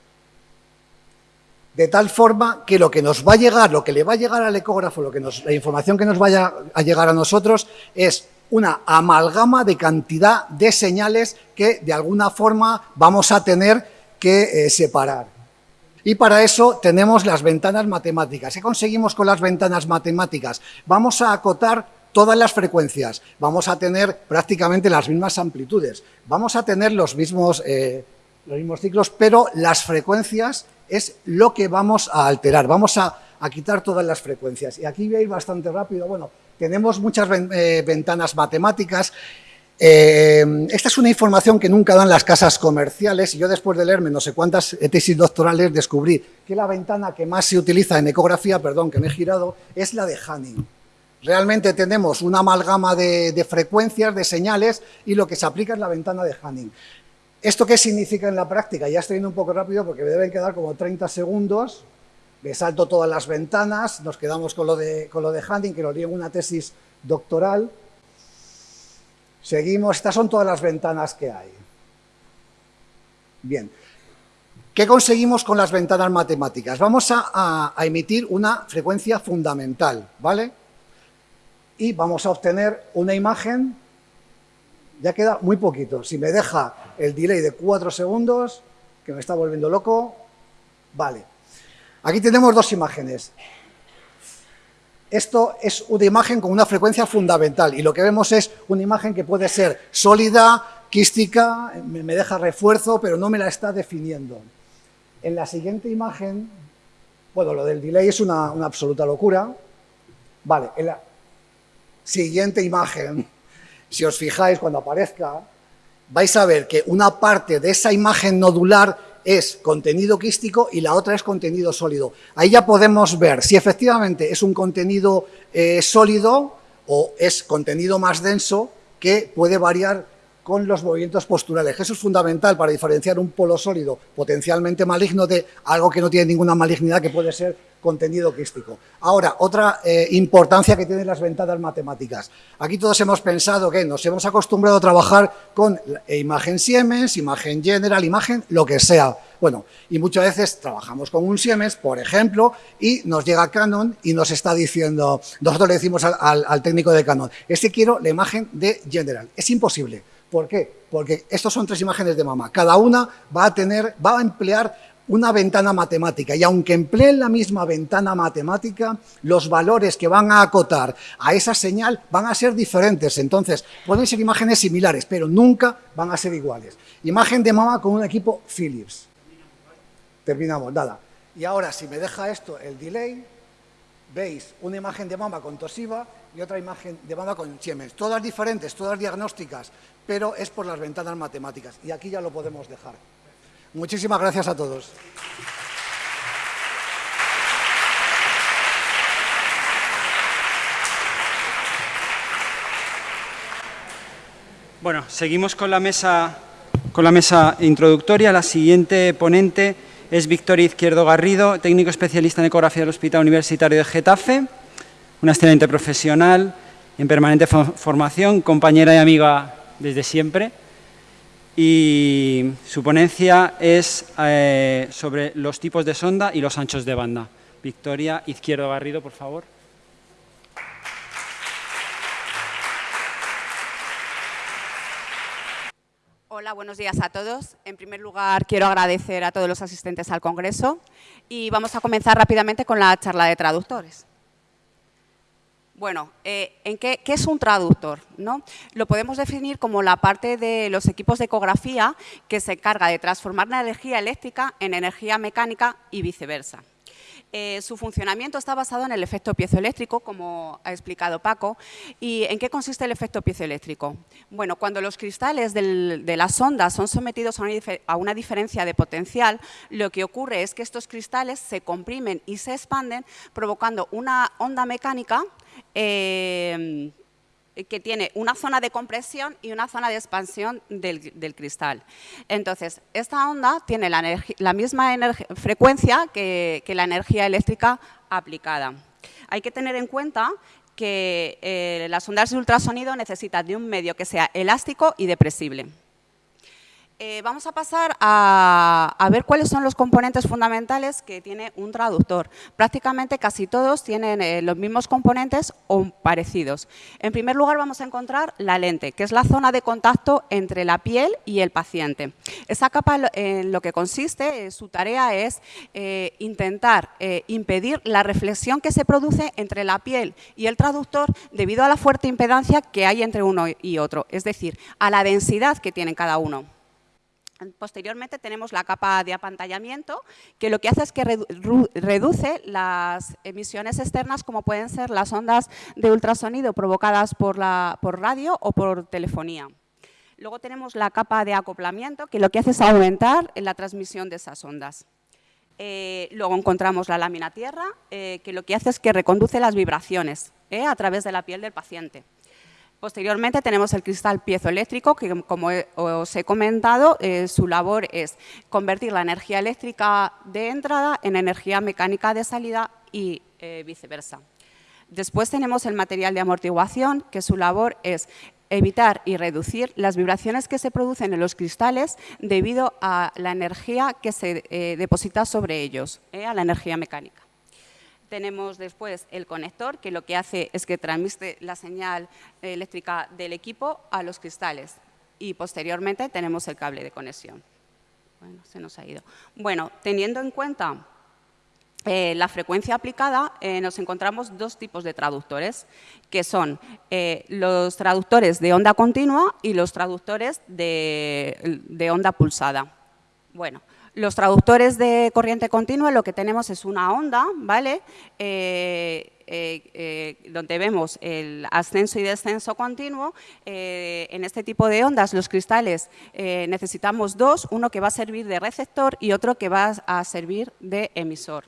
De tal forma que lo que nos va a llegar, lo que le va a llegar al ecógrafo, lo que nos, la información que nos vaya a llegar a nosotros es una amalgama de cantidad de señales que de alguna forma vamos a tener que eh, separar. Y para eso tenemos las ventanas matemáticas. ¿Qué conseguimos con las ventanas matemáticas? Vamos a acotar todas las frecuencias, vamos a tener prácticamente las mismas amplitudes, vamos a tener los mismos, eh, los mismos ciclos, pero las frecuencias es lo que vamos a alterar, vamos a, a, quitar todas las frecuencias. Y aquí voy a ir bastante rápido, bueno, tenemos muchas eh, ventanas matemáticas, eh, esta es una información que nunca dan las casas comerciales y yo después de leerme no sé cuántas tesis doctorales descubrí que la ventana que más se utiliza en ecografía, perdón que me he girado, es la de Hanning. Realmente tenemos una amalgama de, de, frecuencias, de señales, y lo que se aplica es la ventana de Hanning. ¿Esto qué significa en la práctica? Ya estoy yendo un poco rápido porque me deben quedar como 30 segundos. Me salto todas las ventanas, nos quedamos con lo de, con lo de Hanning, que di en una tesis doctoral. Seguimos, estas son todas las ventanas que hay. Bien. ¿Qué conseguimos con las ventanas matemáticas? Vamos a, a, a emitir una frecuencia fundamental, ¿vale? y vamos a obtener una imagen, ya queda muy poquito, si me deja el delay de 4 segundos, que me está volviendo loco, vale. Aquí tenemos dos imágenes. Esto es una imagen con una frecuencia fundamental y lo que vemos es una imagen que puede ser sólida, quística, me deja refuerzo, pero no me la está definiendo. En la siguiente imagen, bueno, lo del delay es una, absoluta locura. Vale, en la, siguiente imagen, si os fijáis cuando aparezca, vais a ver que una parte de esa imagen nodular es contenido quístico y la otra es contenido sólido. Ahí ya podemos ver si efectivamente es un contenido eh, sólido o es contenido más denso que puede variar con los movimientos posturales. Eso es fundamental para diferenciar un polo sólido potencialmente maligno de algo que no tiene ninguna malignidad que puede ser contenido quístico. Ahora, otra eh, importancia que tienen las ventanas matemáticas. Aquí todos hemos pensado que nos hemos acostumbrado a trabajar con imagen Siemens, imagen General, imagen lo que sea. Bueno, y muchas veces trabajamos con un Siemens, por ejemplo, y nos llega Canon y nos está diciendo, nosotros le decimos al, al, al técnico de Canon, es que quiero la imagen de General. Es imposible. ¿Por qué? Porque estos son tres imágenes de mama. Cada una va a tener, va a emplear una ventana matemática y aunque empleen la misma ventana matemática, los valores que van a acotar a esa señal van a ser diferentes. Entonces, pueden ser imágenes similares, pero nunca van a ser iguales. Imagen de mama con un equipo Philips. Terminamos, nada. Y ahora, si me deja esto el delay, veis una imagen de mama con Toshiba y otra imagen de mama con Siemens. Todas diferentes, todas diagnósticas, pero es por las ventanas matemáticas. Y aquí ya lo podemos dejar. Muchísimas gracias a todos. Bueno, seguimos con la mesa, con la mesa introductoria. La siguiente ponente es Victoria Izquierdo Garrido, técnico especialista en ecografía del Hospital Universitario de Getafe, una excelente profesional en permanente formación, compañera y amiga desde siempre y su ponencia es eh, sobre los tipos de sonda y los anchos de banda. Victoria Izquierdo Garrido, por favor. Hola, buenos días a todos. En primer lugar, quiero agradecer a todos los asistentes al Congreso y vamos a comenzar rápidamente con la charla de traductores. Bueno, eh, ¿en qué, qué, es un traductor? ¿no? Lo podemos definir como la parte de los equipos de ecografía que se encarga de transformar la energía eléctrica en energía mecánica y viceversa. Eh, su funcionamiento está basado en el efecto piezoeléctrico, como ha explicado Paco. ¿Y en qué consiste el efecto piezoeléctrico? Bueno, cuando los cristales de las ondas son sometidos a una, a una, diferencia de potencial, lo que ocurre es que estos cristales se comprimen y se expanden, provocando una onda mecánica eh, que tiene una zona de compresión y una zona de expansión del, cristal. Entonces, esta onda tiene la, misma frecuencia que, la energía eléctrica aplicada. Hay que tener en cuenta que eh, las ondas de ultrasonido necesitan de un medio que sea elástico y depresible. Eh, vamos a pasar a, ver cuáles son los componentes fundamentales que tiene un traductor. Prácticamente casi todos tienen eh, los mismos componentes o parecidos. En primer lugar vamos a encontrar la lente, que es la zona de contacto entre la piel y el paciente. Esa capa en lo que consiste, eh, su tarea es intentar impedir la reflexión que se produce entre la piel y el traductor debido a la fuerte impedancia que hay entre uno y otro, es decir, a la densidad que tienen cada uno. Posteriormente tenemos la capa de apantallamiento, que lo que hace es que reduce las emisiones externas, como pueden ser las ondas de ultrasonido provocadas por, radio o por telefonía. Luego tenemos la capa de acoplamiento, que lo que hace es aumentar la transmisión de esas ondas. Eh, luego encontramos la lámina tierra, eh, que lo que hace es que reconduce las vibraciones eh, a través de la piel del paciente. Posteriormente tenemos el cristal piezoeléctrico, que como os he comentado, eh, su labor es convertir la energía eléctrica de entrada en energía mecánica de salida y eh, viceversa. Después tenemos el material de amortiguación, que su labor es evitar y reducir las vibraciones que se producen en los cristales debido a la energía que se eh, deposita sobre ellos, a la energía mecánica. Tenemos después el conector, que lo que hace es que transmite la señal eléctrica del equipo a los cristales. Y posteriormente tenemos el cable de conexión. Bueno, se nos ha ido. Bueno, teniendo en cuenta eh, la frecuencia aplicada, eh, nos encontramos dos tipos de traductores, que son eh, los traductores de onda continua y los traductores de, de onda pulsada. Bueno, los traductores de corriente continua lo que tenemos es una onda, ¿vale? Eh, eh, eh, donde vemos el ascenso y descenso continuo. en este tipo de ondas, los cristales necesitamos dos, uno que va a servir de receptor y otro que va a servir de emisor.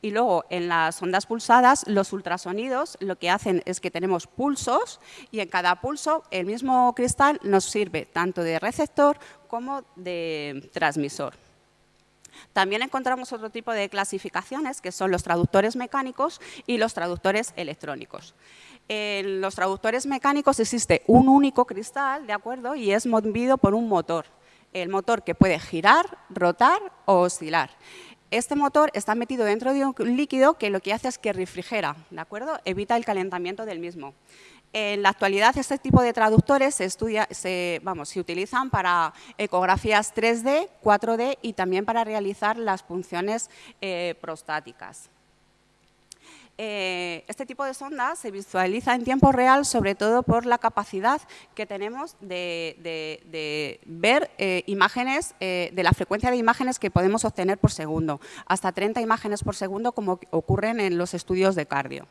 Y luego, en las ondas pulsadas, los ultrasonidos lo que hacen es que tenemos pulsos y en cada pulso el mismo cristal nos sirve tanto de receptor como de transmisor. También encontramos otro tipo de clasificaciones, que son los traductores mecánicos y los traductores electrónicos. En los traductores mecánicos existe un único cristal, ¿de acuerdo? Y es movido por un motor. El motor que puede girar, rotar o oscilar. Este motor está metido dentro de un líquido que lo que hace es que refrigera, ¿de acuerdo? Evita el calentamiento del mismo. En la actualidad este tipo de traductores se, utilizan para ecografías 3D, 4D y también para realizar las punciones eh, prostáticas. Eh, este tipo de sonda se visualiza en tiempo real, sobre todo por la capacidad que tenemos de, ver eh, imágenes, de la frecuencia de imágenes que podemos obtener por segundo, hasta 30 imágenes por segundo como ocurren en los estudios de cardio.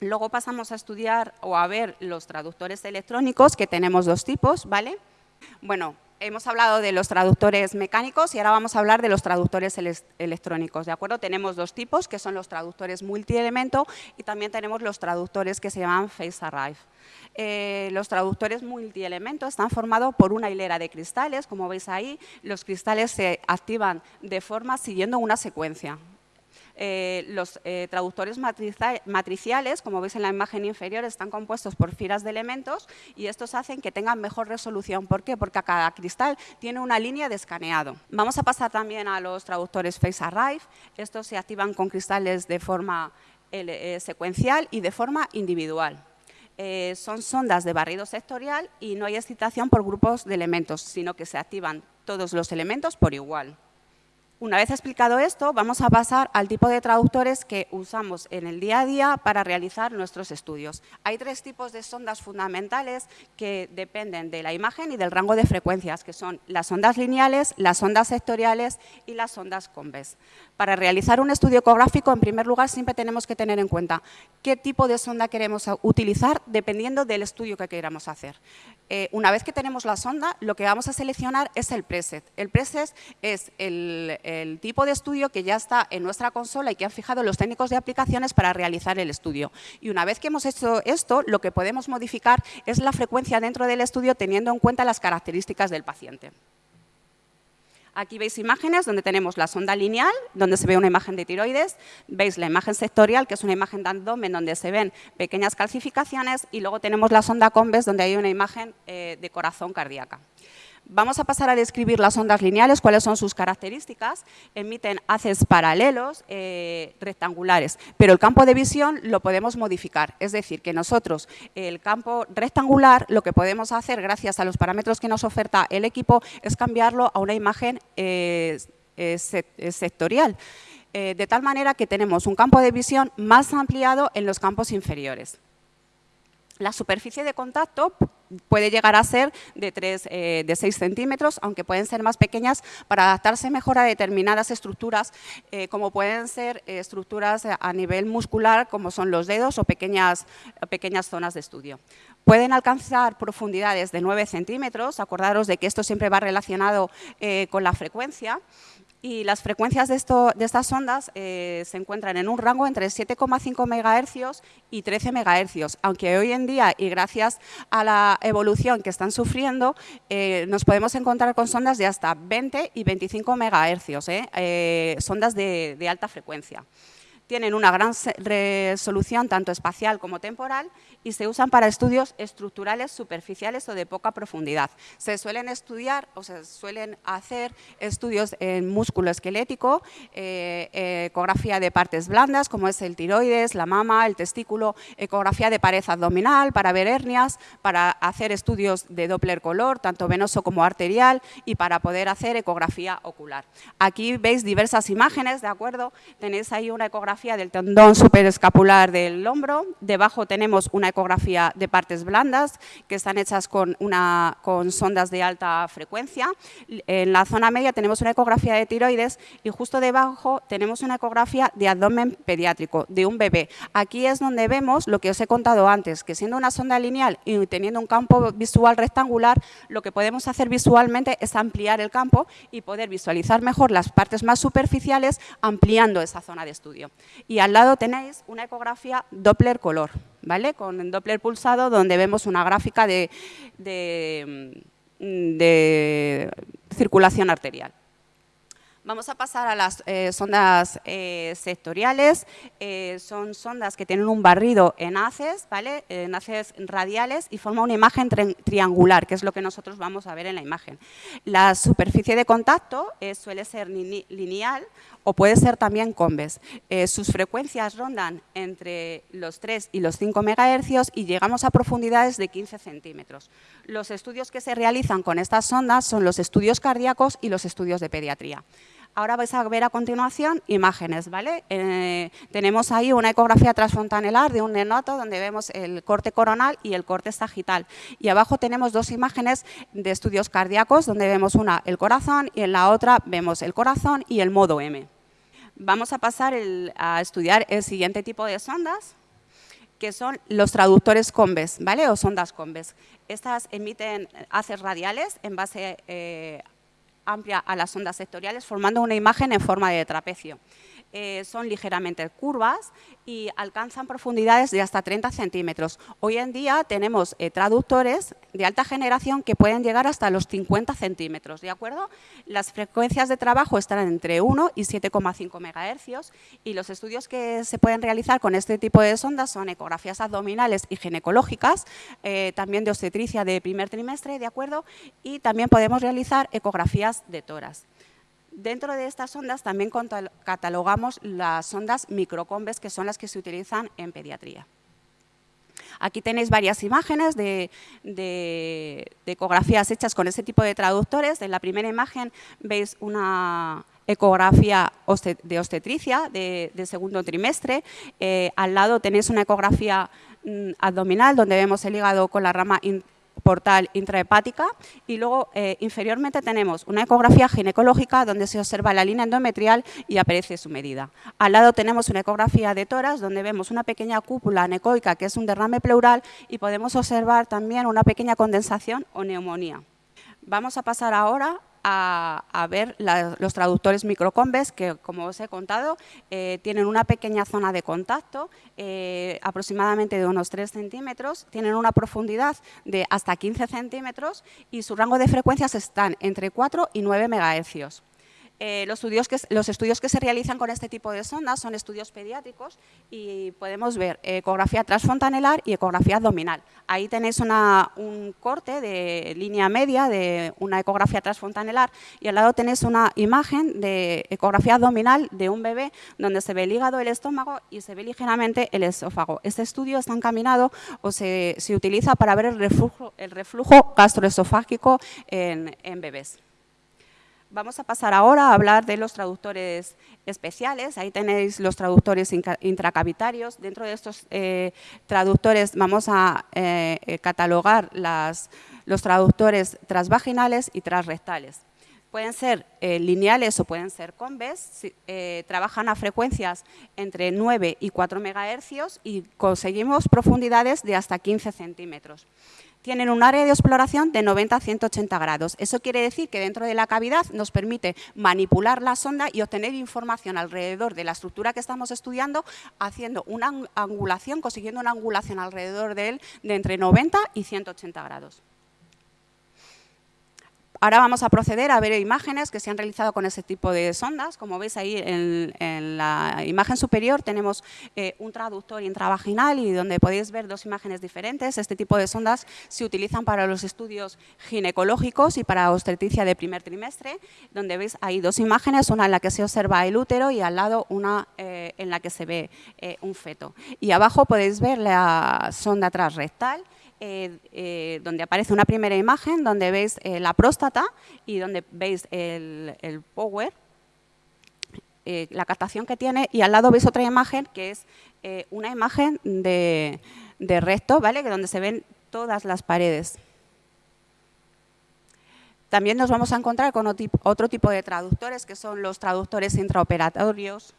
Luego pasamos a estudiar o a ver los traductores electrónicos, que tenemos dos tipos, ¿vale? Bueno, hemos hablado de los traductores mecánicos y ahora vamos a hablar de los traductores electrónicos, ¿de acuerdo? Tenemos dos tipos, que son los traductores multielemento y también tenemos los traductores que se llaman Face Arrive. Eh, los traductores multielemento están formados por una hilera de cristales, como veis ahí, los cristales se activan de forma siguiendo una secuencia, eh, los eh, traductores matriciales, como veis en la imagen inferior, están compuestos por filas de elementos y estos hacen que tengan mejor resolución. ¿Por qué? Porque cada cristal tiene una línea de escaneado. Vamos a pasar también a los traductores Face Arrive. Estos se activan con cristales de forma eh, secuencial y de forma individual. son sondas de barrido sectorial y no hay excitación por grupos de elementos, sino que se activan todos los elementos por igual. Una vez explicado esto, vamos a pasar al tipo de traductores que usamos en el día a día para realizar nuestros estudios. Hay tres tipos de sondas fundamentales que dependen de la imagen y del rango de frecuencias, que son las ondas lineales, las ondas sectoriales y las ondas conves. Para realizar un estudio ecográfico, en primer lugar, siempre tenemos que tener en cuenta qué tipo de sonda queremos utilizar dependiendo del estudio que queramos hacer. Eh, una vez que tenemos la sonda, lo que vamos a seleccionar es el preset. El preset es el, el, tipo de estudio que ya está en nuestra consola y que han fijado los técnicos de aplicaciones para realizar el estudio. Y una vez que hemos hecho esto, lo que podemos modificar es la frecuencia dentro del estudio teniendo en cuenta las características del paciente. Aquí veis imágenes donde tenemos la sonda lineal, donde se ve una imagen de tiroides, veis la imagen sectorial, que es una imagen de abdomen donde se ven pequeñas calcificaciones, y luego tenemos la sonda convex, donde hay una imagen eh, de corazón cardíaca. Vamos a pasar a describir las ondas lineales, cuáles son sus características. Emiten haces paralelos eh, rectangulares, pero el campo de visión lo podemos modificar. Es decir, que nosotros el campo rectangular lo que podemos hacer gracias a los parámetros que nos oferta el equipo es cambiarlo a una imagen eh, eh, sectorial. de tal manera que tenemos un campo de visión más ampliado en los campos inferiores. La superficie de contacto puede llegar a ser de, 3, eh, de 6 centímetros, aunque pueden ser más pequeñas para adaptarse mejor a determinadas estructuras, eh, como pueden ser eh, estructuras a nivel muscular, como son los dedos o pequeñas, pequeñas zonas de estudio. Pueden alcanzar profundidades de 9 centímetros, acordaros de que esto siempre va relacionado con la frecuencia, y las frecuencias de, estas ondas eh, se encuentran en un rango entre 7,5 MHz y 13 MHz, aunque hoy en día y gracias a la evolución que están sufriendo, eh, nos podemos encontrar con sondas de hasta 20 y 25 MHz, eh, sondas de alta frecuencia tienen una gran resolución tanto espacial como temporal y se usan para estudios estructurales superficiales o de poca profundidad. Se suelen estudiar o se suelen hacer estudios en músculo esquelético, eh, ecografía de partes blandas como es el tiroides, la mama, el testículo, ecografía de pared abdominal para ver hernias, para hacer estudios de Doppler color, tanto venoso como arterial y para poder hacer ecografía ocular. Aquí veis diversas imágenes, ¿de acuerdo? Tenéis ahí una ecografía del tendón superescapular del hombro, debajo tenemos una ecografía de partes blandas que están hechas con, una, con sondas de alta frecuencia. En la zona media tenemos una ecografía de tiroides y justo debajo tenemos una ecografía de abdomen pediátrico, de un bebé. Aquí es donde vemos lo que os he contado antes, que siendo una sonda lineal y teniendo un campo visual rectangular, lo que podemos hacer visualmente es ampliar el campo y poder visualizar mejor las partes más superficiales ampliando esa zona de estudio. Y al lado tenéis una ecografía Doppler color. ¿vale? Con Doppler pulsado, donde vemos una gráfica de, de, circulación arterial. Vamos a pasar a las eh, sondas eh, sectoriales. Eh, son sondas que tienen un barrido en haces, ¿vale? en haces radiales y forma una imagen triangular, que es lo que nosotros vamos a ver en la imagen. La superficie de contacto suele ser lineal o puede ser también convex. Eh, sus frecuencias rondan entre los 3 y los 5 MHz y llegamos a profundidades de 15 centímetros. Los estudios que se realizan con estas sondas son los estudios cardíacos y los estudios de pediatría. Ahora vais a ver a continuación imágenes, ¿vale? Eh, tenemos ahí una ecografía transfrontanelar de un neonato donde vemos el corte coronal y el corte sagital. Y abajo tenemos dos imágenes de estudios cardíacos donde vemos una el corazón y en la otra vemos el corazón y el modo M. Vamos a pasar a estudiar el siguiente tipo de sondas, que son los traductores convex, ¿vale? O sondas convex. Estas emiten haces radiales en base eh, amplia a las ondas sectoriales, formando una imagen en forma de trapecio. Eh, son ligeramente curvas y alcanzan profundidades de hasta 30 centímetros. Hoy en día tenemos eh, traductores de alta generación que pueden llegar hasta los 50 centímetros, ¿de acuerdo? Las frecuencias de trabajo están entre 1 y 7,5 megahercios y los estudios que se pueden realizar con este tipo de sondas son ecografías abdominales y ginecológicas, eh, también de obstetricia de primer trimestre, ¿de acuerdo? Y también podemos realizar ecografías de toras. Dentro de estas ondas también catalogamos las ondas microcombes, que son las que se utilizan en pediatría. Aquí tenéis varias imágenes de, ecografías hechas con ese tipo de traductores. En la primera imagen veis una ecografía de obstetricia de, segundo trimestre. Eh, al lado tenéis una ecografía mm, abdominal donde vemos el hígado con la rama portal intrahepática y luego eh, inferiormente tenemos una ecografía ginecológica donde se observa la línea endometrial y aparece su medida. Al lado tenemos una ecografía de toras donde vemos una pequeña cúpula anecoica que es un derrame pleural y podemos observar también una pequeña condensación o neumonía. Vamos a pasar ahora a, ver los traductores microcombes que, como os he contado, eh, tienen una pequeña zona de contacto, eh, aproximadamente de unos 3 centímetros, tienen una profundidad de hasta 15 centímetros y su rango de frecuencias están entre 4 y 9 megahercios. Eh, los, estudios que, los, estudios que, se realizan con este tipo de sondas son estudios pediátricos y podemos ver ecografía transfontanelar y ecografía abdominal. Ahí tenéis un corte de línea media de una ecografía transfontanelar y al lado tenéis una imagen de ecografía abdominal de un bebé donde se ve el hígado, el estómago y se ve ligeramente el esófago. Este estudio está encaminado o se, utiliza para ver el reflujo, el reflujo gastroesofágico en bebés. Vamos a pasar ahora a hablar de los traductores especiales. Ahí tenéis los traductores intracavitarios. Dentro de estos eh, traductores vamos a eh, eh, catalogar los traductores transvaginales y transrectales. Pueden ser lineales o pueden ser conves. trabajan a frecuencias entre 9 y 4 MHz y conseguimos profundidades de hasta 15 centímetros tienen un área de exploración de 90 a 180 grados. Eso quiere decir que dentro de la cavidad nos permite manipular la sonda y obtener información alrededor de la estructura que estamos estudiando, haciendo una angulación, consiguiendo una angulación alrededor de él de entre 90 y 180 grados. Ahora vamos a proceder a ver imágenes que se han realizado con ese tipo de sondas. Como veis ahí en, la imagen superior tenemos eh, un traductor intravaginal y donde podéis ver dos imágenes diferentes. Este tipo de sondas se utilizan para los estudios ginecológicos y para obstetricia de primer trimestre, donde veis ahí dos imágenes, una en la que se observa el útero y al lado una eh, en la que se ve eh, un feto. Y abajo podéis ver la sonda transrectal eh, eh, donde aparece una primera imagen donde veis eh, la próstata y donde veis el, power, la captación que tiene y al lado veis otra imagen que es una imagen de, recto, ¿vale? que donde se ven todas las paredes. También nos vamos a encontrar con otro tipo de traductores, que son los traductores intraoperatorios,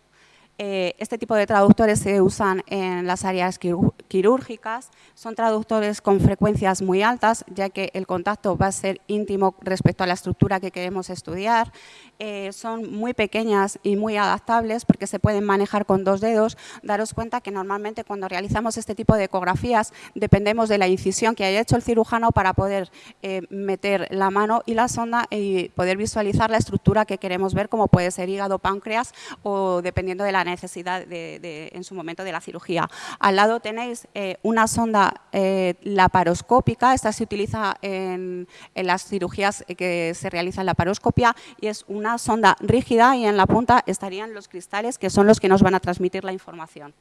eh, este tipo de traductores se usan en las áreas quirúrgicas, son traductores con frecuencias muy altas, ya que el contacto va a ser íntimo respecto a la estructura que queremos estudiar. Eh, son muy pequeñas y muy adaptables porque se pueden manejar con dos dedos. Daros cuenta que normalmente cuando realizamos este tipo de ecografías dependemos de la incisión que haya hecho el cirujano para poder eh, meter la mano y la sonda y poder visualizar la estructura que queremos ver, como puede ser hígado, páncreas o dependiendo de la necesidad de, en su momento de la cirugía. Al lado tenéis eh, una sonda eh, laparoscópica, esta se utiliza en, las cirugías que se realiza en la laparoscopia y es una sonda rígida y en la punta estarían los cristales que son los que nos van a transmitir la información.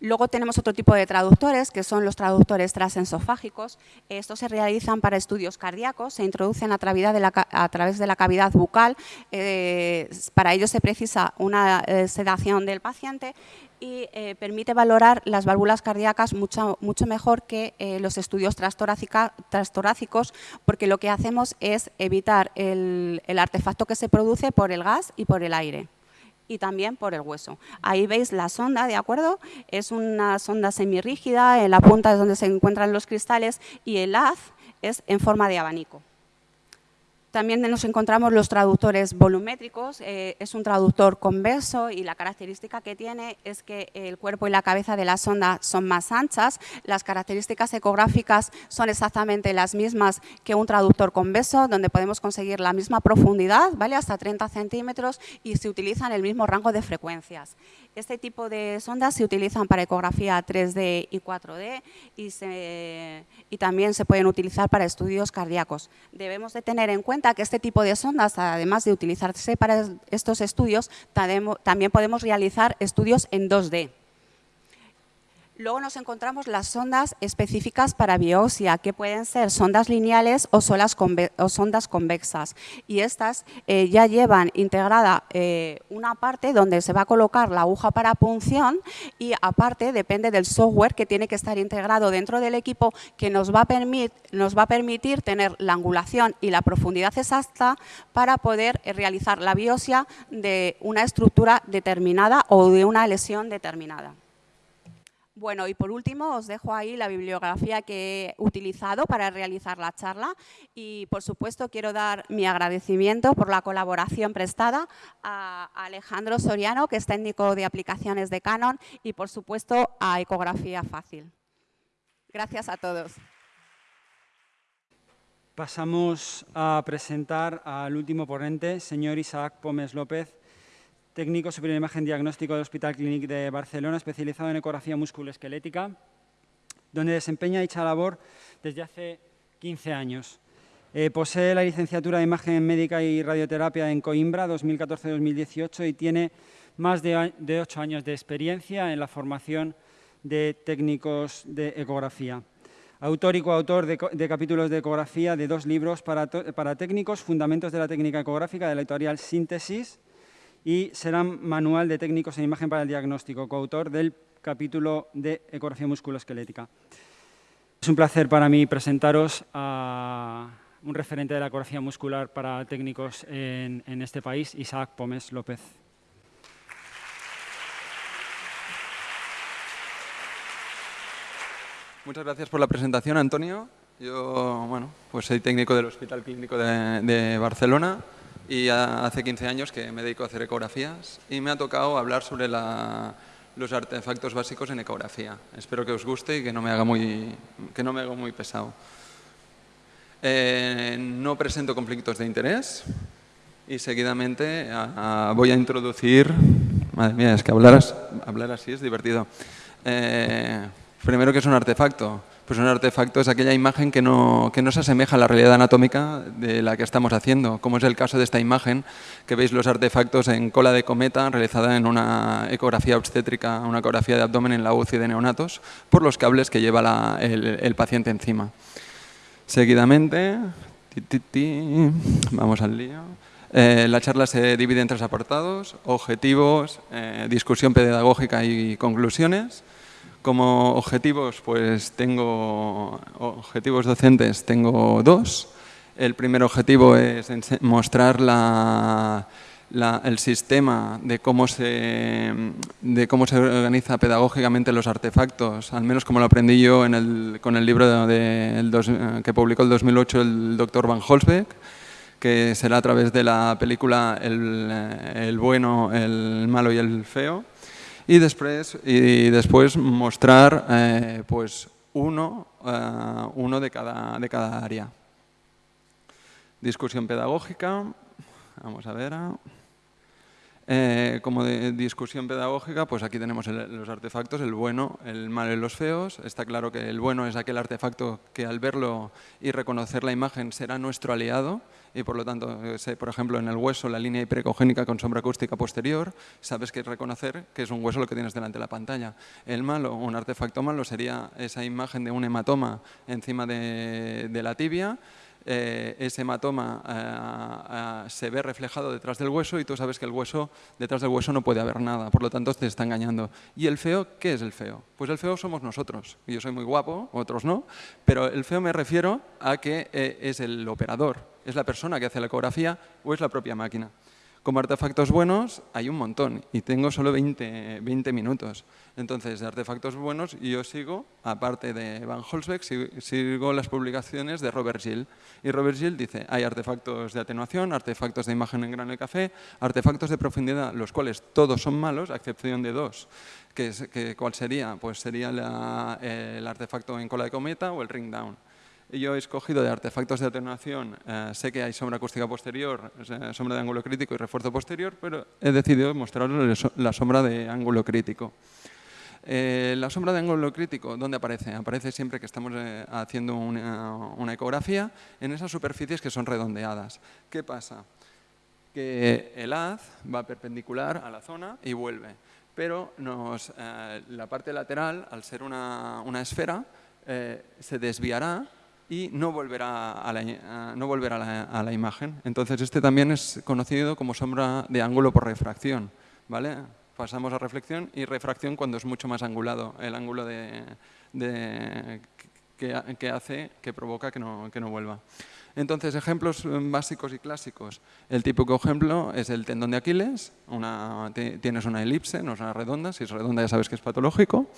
Luego tenemos otro tipo de traductores, que son los traductores transensofágicos. Estos se realizan para estudios cardíacos, se introducen a través de la, cavidad bucal. Eh, para ello se precisa una eh, sedación del paciente y eh, permite valorar las válvulas cardíacas mucho, mucho mejor que los estudios transtorácicos, porque lo que hacemos es evitar el artefacto que se produce por el gas y por el aire y también por el hueso. Ahí veis la sonda, ¿de acuerdo? Es una sonda semirrígida, en la punta es donde se encuentran los cristales y el haz es en forma de abanico. También nos encontramos los traductores volumétricos, eh, es un traductor converso y la característica que tiene es que el cuerpo y la cabeza de la sonda son más anchas, las características ecográficas son exactamente las mismas que un traductor convexo, donde podemos conseguir la misma profundidad, ¿vale? hasta 30 centímetros y se utilizan el mismo rango de frecuencias. Este tipo de sondas se utilizan para ecografía 3D y 4D y, también se pueden utilizar para estudios cardíacos. Debemos de tener en cuenta que este tipo de sondas, además de utilizarse para estos estudios, también podemos realizar estudios en 2D. Luego nos encontramos las sondas específicas para biopsia, que pueden ser sondas lineales o, sondas convexas. Y estas eh, ya llevan integrada eh, una parte donde se va a colocar la aguja para punción y aparte depende del software que tiene que estar integrado dentro del equipo que nos va a, permitir tener la angulación y la profundidad exacta para poder eh, realizar la biopsia de una estructura determinada o de una lesión determinada. Bueno, y por último os dejo ahí la bibliografía que he utilizado para realizar la charla y, por supuesto, quiero dar mi agradecimiento por la colaboración prestada a Alejandro Soriano, que es técnico de aplicaciones de Canon, y, por supuesto, a Ecografía Fácil. Gracias a todos. Pasamos a presentar al último ponente, señor Isaac Pómez López, técnico superior de imagen diagnóstico del Hospital Clínic de Barcelona, especializado en ecografía musculoesquelética, donde desempeña dicha labor desde hace 15 años. Eh, posee la licenciatura de Imagen Médica y Radioterapia en Coimbra 2014-2018 y tiene más de, de ocho años de experiencia en la formación de técnicos de ecografía. Autor y coautor de, capítulos de ecografía de dos libros para, para, técnicos, Fundamentos de la técnica ecográfica de la editorial Síntesis y Serán Manual de técnicos en imagen para el diagnóstico, coautor del capítulo de ecografía musculoesquelética. Es un placer para mí presentaros a un referente de la ecografía muscular para técnicos en, este país, Isaac Pómez López. Muchas gracias por la presentación, Antonio. Yo, bueno, pues soy técnico del Hospital Clínico de, Barcelona y hace 15 años que me dedico a hacer ecografías y me ha tocado hablar sobre los artefactos básicos en ecografía. Espero que os guste y que no me haga muy, que no me haga muy pesado. Eh, no presento conflictos de interés y seguidamente voy a introducir... Madre mía, es que hablar, hablar así es divertido. Eh, Primero, ¿qué es un artefacto? Pues un artefacto es aquella imagen que no, que no se asemeja a la realidad anatómica de la que estamos haciendo, como es el caso de esta imagen, que veis los artefactos en cola de cometa realizada en una ecografía obstétrica, una ecografía de abdomen en la UCI de neonatos, por los cables que lleva el, paciente encima. Seguidamente, vamos al lío. Eh, la charla se divide en tres apartados, objetivos, eh, discusión pedagógica y conclusiones. Como objetivos, pues tengo objetivos docentes, tengo dos. El primer objetivo es mostrar el sistema de cómo, se, de cómo se organiza pedagógicamente los artefactos, al menos como lo aprendí yo con el libro que publicó en 2008 el doctor Van Holzbeck, que será a través de la película el bueno, el malo y el feo y después, mostrar eh, pues uno, eh, uno de, cada, de cada área. Discusión pedagógica, vamos a ver. Eh, como de discusión pedagógica, pues aquí tenemos los artefactos, el bueno, el malo y los feos. Está claro que el bueno es aquel artefacto que al verlo y reconocer la imagen será nuestro aliado y por lo tanto, por ejemplo, en el hueso la línea hiperecogénica con sombra acústica posterior, sabes que reconocer que es un hueso lo que tienes delante de la pantalla. El malo, un artefacto malo, sería esa imagen de un hematoma encima de, de la tibia, eh, ese hematoma eh, eh, se ve reflejado detrás del hueso y tú sabes que el hueso, detrás del hueso no puede haber nada, por lo tanto te está engañando. ¿Y el feo? ¿Qué es el feo? Pues el feo somos nosotros. Yo soy muy guapo, otros no, pero el feo me refiero a que es el operador, es la persona que hace la ecografía o es la propia máquina. Como artefactos buenos hay un montón y tengo solo 20, 20 minutos. Entonces, de artefactos buenos yo sigo, aparte de Van Holzbeck, sigo las publicaciones de Robert Gill. Y Robert Gill dice, hay artefactos de atenuación, artefactos de imagen en grano de café, artefactos de profundidad, los cuales todos son malos, a excepción de dos. Que, ¿Cuál sería? Pues sería el artefacto en cola de cometa o el ring down yo he escogido de artefactos de atenuación, eh, sé que hay sombra acústica posterior, sombra de ángulo crítico y refuerzo posterior, pero he decidido mostraros la sombra de ángulo crítico. Eh, la sombra de ángulo crítico, ¿dónde aparece? Aparece siempre que estamos eh, haciendo una, ecografía en esas superficies que son redondeadas. ¿Qué pasa? Que el haz va perpendicular a la zona y vuelve, pero la parte lateral, al ser una, esfera, se desviará y no volverá a la, no volverá a la, imagen. Entonces este también es conocido como sombra de ángulo por refracción. ¿vale? Pasamos a reflexión y refracción cuando es mucho más angulado, el ángulo de, que, hace, que provoca que no, que no vuelva. Entonces, ejemplos básicos y clásicos. El típico ejemplo es el tendón de Aquiles. Tienes una elipse, no es una redonda. Si es redonda ya sabes que es patológico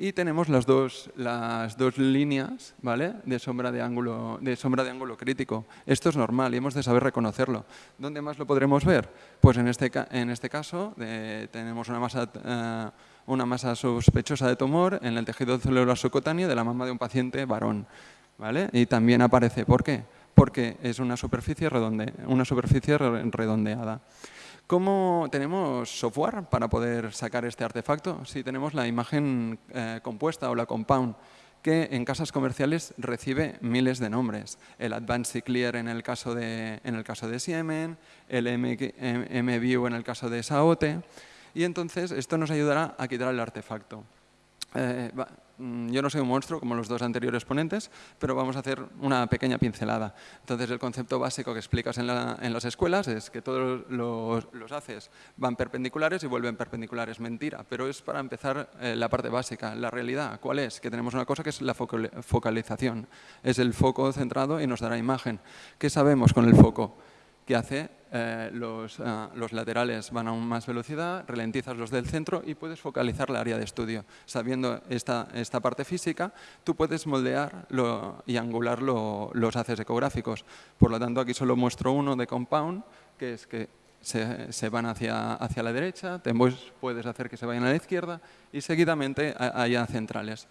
y tenemos las dos, las dos líneas ¿vale? de, sombra de, ángulo, de sombra de ángulo crítico. Esto es normal y hemos de saber reconocerlo. ¿Dónde más lo podremos ver? Pues en este, en este caso tenemos una masa, eh, una masa sospechosa de tumor en el tejido celular subcutáneo de la mama de un paciente varón. ¿vale? Y también aparece, ¿por qué? Porque es una superficie, redonde, una superficie redondeada. ¿Cómo tenemos software para poder sacar este artefacto? Si tenemos la imagen eh, compuesta o la compound, que en casas comerciales recibe miles de nombres. El Advanced Clear en el caso de, en el caso de Siemens, el MView en el caso de Saote, y entonces esto nos ayudará a quitar el artefacto. Eh, yo no soy un monstruo como los dos anteriores ponentes, pero vamos a hacer una pequeña pincelada. Entonces, el concepto básico que explicas en, las escuelas es que todos los, haces van perpendiculares y vuelven perpendiculares. Mentira, pero es para empezar eh, la parte básica. La realidad, ¿cuál es? Que tenemos una cosa que es la focalización. Es el foco centrado y nos dará imagen. ¿Qué sabemos con el foco? Que hace eh, los, eh, los, laterales van a más velocidad, ralentizas los del centro y puedes focalizar la área de estudio. Sabiendo esta, esta parte física, tú puedes moldear y angular los haces ecográficos. Por lo tanto, aquí solo muestro uno de compound, que es que se, se, van hacia, hacia la derecha, puedes hacer que se vayan a la izquierda y seguidamente haya centrales.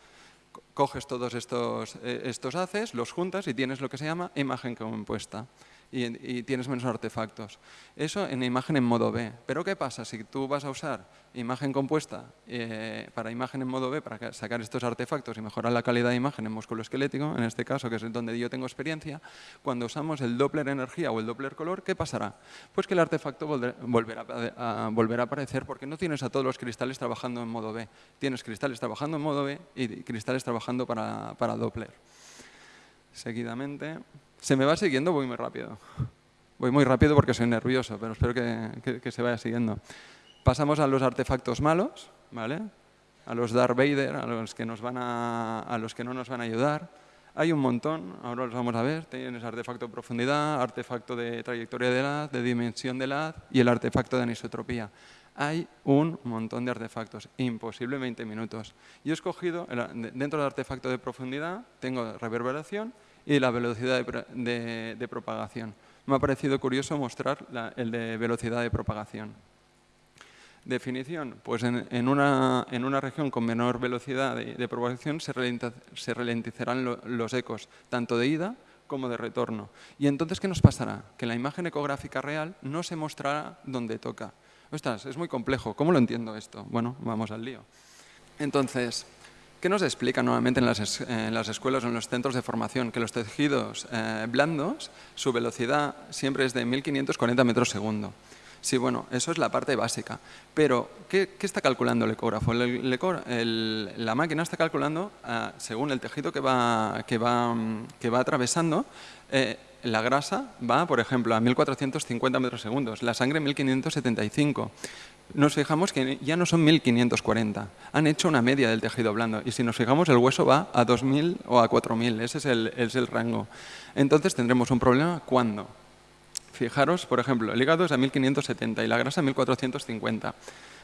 Coges todos estos, eh, estos haces, los juntas y tienes lo que se llama imagen compuesta y, tienes menos artefactos. Eso en imagen en modo B. Pero ¿qué pasa si tú vas a usar imagen compuesta eh, para imagen en modo B para sacar estos artefactos y mejorar la calidad de imagen en músculo esquelético, en este caso que es donde yo tengo experiencia, cuando usamos el Doppler energía o el Doppler color, ¿qué pasará? Pues que el artefacto volverá a, aparecer porque no tienes a todos los cristales trabajando en modo B. Tienes cristales trabajando en modo B y cristales trabajando para, para Doppler. Seguidamente... Se me va siguiendo, voy muy rápido. Voy muy rápido porque soy nervioso, pero espero que, se vaya siguiendo. Pasamos a los artefactos malos, ¿vale? a los Darth Vader, a los, que nos van a, a los que no nos van a ayudar. Hay un montón, ahora los vamos a ver. Tienes artefacto de profundidad, artefacto de trayectoria de edad, de dimensión de edad y el artefacto de anisotropía. Hay un montón de artefactos, imposible 20 minutos. Yo he escogido, dentro del artefacto de profundidad, tengo reverberación y la velocidad de, propagación. Me ha parecido curioso mostrar el de velocidad de propagación. Definición, pues en, una, región con menor velocidad de, propagación se, ralentizarán los ecos, tanto de ida como de retorno. ¿Y entonces qué nos pasará? Que la imagen ecográfica real no se mostrará donde toca. Ostras, es muy complejo. ¿Cómo lo entiendo esto? Bueno, vamos al lío. Entonces, ¿Qué nos explica nuevamente en las, escuelas o en los centros de formación? Que los tejidos eh, blandos, su velocidad siempre es de 1540 metros segundo. Sí, bueno, eso es la parte básica. Pero, ¿qué, está calculando el ecógrafo? la máquina está calculando, ah, según el tejido que va, que va, que va atravesando, eh, la grasa va, por ejemplo, a 1450 metros segundos, la sangre 1575 nos fijamos que ya no son 1540, han hecho una media del tejido blando y si nos fijamos el hueso va a 2000 o a 4000, ese es el, es el rango. Entonces tendremos un problema cuando. Fijaros, por ejemplo, el hígado es a 1570 y la grasa a 1450.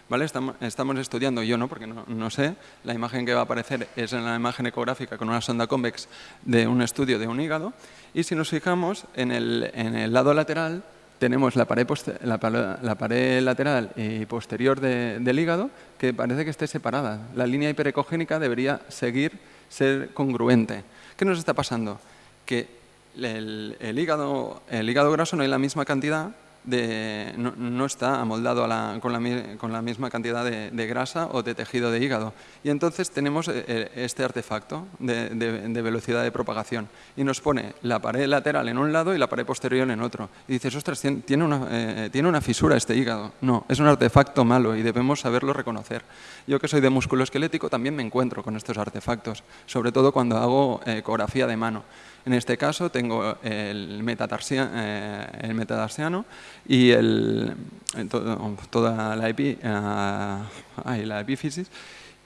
¿Vale? Estamos, estudiando, yo no, porque no, no, sé, la imagen que va a aparecer es en la imagen ecográfica con una sonda convex de un estudio de un hígado y si nos fijamos en el, en el lado lateral tenemos la pared, la, pared, lateral y posterior del hígado que parece que esté separada. La línea hiperecogénica debería seguir ser congruente. ¿Qué nos está pasando? Que el, el, hígado, el hígado graso no hay la misma cantidad no, está amoldado con, la, misma cantidad de, grasa o de tejido de hígado. Y entonces tenemos eh, eh, este artefacto de, velocidad de propagación y nos pone la pared lateral en un lado y la pared posterior en otro. Y dices, ostras, tiene una, eh, tiene fisura este hígado. No, es un artefacto malo y debemos saberlo reconocer. Yo que soy de músculo esquelético también me encuentro con estos artefactos, sobre todo cuando hago ecografía de mano. En este caso tengo el, eh, el metatarsiano y el, toda la, epi, eh, la epífisis